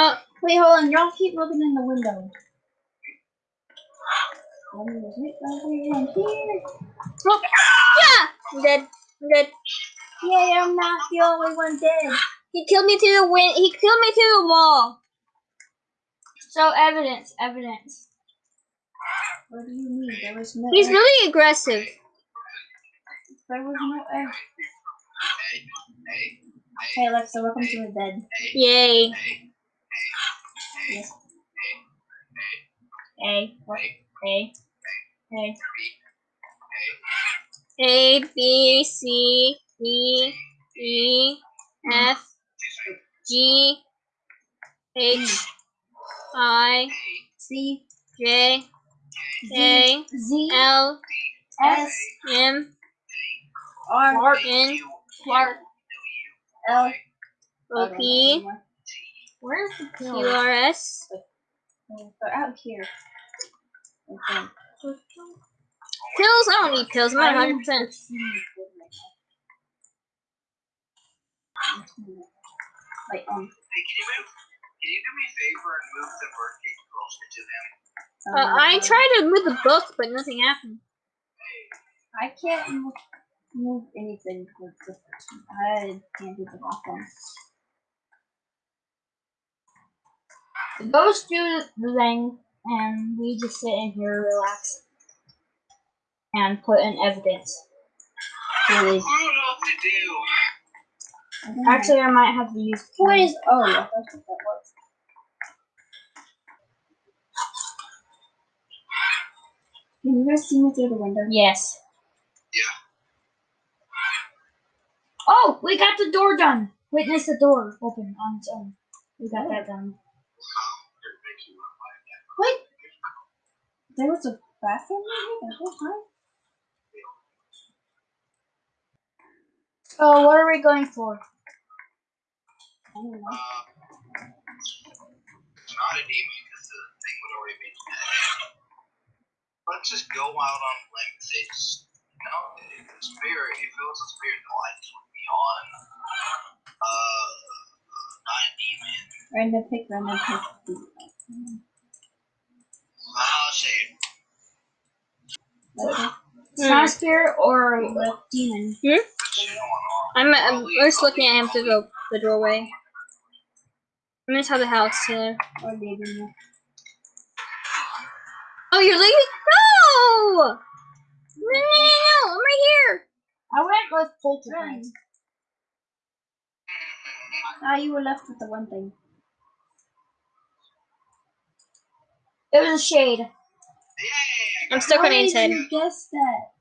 S2: Uh,
S5: Wait, hold on. Y'all keep looking in the window. Oh, is it over here?
S2: look. Yeah! I'm dead. I'm dead.
S5: Yay, I'm not the only one dead.
S2: He killed me through the wind. He killed me through the wall.
S1: so evidence, evidence.
S5: What do you mean? There was no.
S2: He's
S5: egg.
S2: really aggressive.
S5: There was no egg.
S3: Hey,
S5: Alexa, welcome to the dead.
S2: Yay.
S5: Yes.
S1: A, A, A.
S2: A B C D E F G H I
S5: C
S2: J K
S5: Z
S2: L
S5: S
S2: M
S5: R
S2: N
S5: Clark L
S2: O P
S5: Where's the
S2: Q
S5: pill?
S2: R S.
S5: They're out here. Okay.
S2: Pills? I don't need pills. I'm at 100. percent
S5: Like um.
S3: Hey, can you move? Can you do me a favor and move the birdcage closer to them?
S2: Uh, I tried to move the book, but nothing happened.
S5: I can't move, move anything with this. I can't do the bottom.
S1: Those do the thing, and we just sit in here, relax, and put in evidence. Really.
S3: I don't know what to do.
S5: I don't know.
S1: Actually, I might have to use.
S5: what is? Oh, yeah, that's what that was. Can you guys see me through the window?
S1: Yes.
S3: Yeah.
S1: Oh, we got the door done. Witness the door open on its own. We got oh. that done.
S5: Wait. There was a bathroom in here the whole time.
S1: So, what are we going for?
S5: I don't know.
S3: Uh, not a demon because the thing would already be dead. Let's just go out on a limb and say, just, you know, if the spirit, if it was a spirit, the lights would be on. Uh, not a demon.
S5: Random pick, random pick.
S3: Shade.
S5: Okay.
S1: It's not a spirit or a demon.
S3: What's going on?
S2: I'm, I'm just looking at him through the, the doorway. I'm gonna inside the house here.
S5: Or leaving it.
S2: Oh, you're leaving? No! No, no, no, no! I'm right here.
S1: I went with poltergeist. Hmm.
S5: Ah, you were left with the one thing.
S1: It was a shade.
S3: Yay!
S2: I'm stuck on
S5: How
S2: the
S5: did
S2: inside.
S5: you guess that?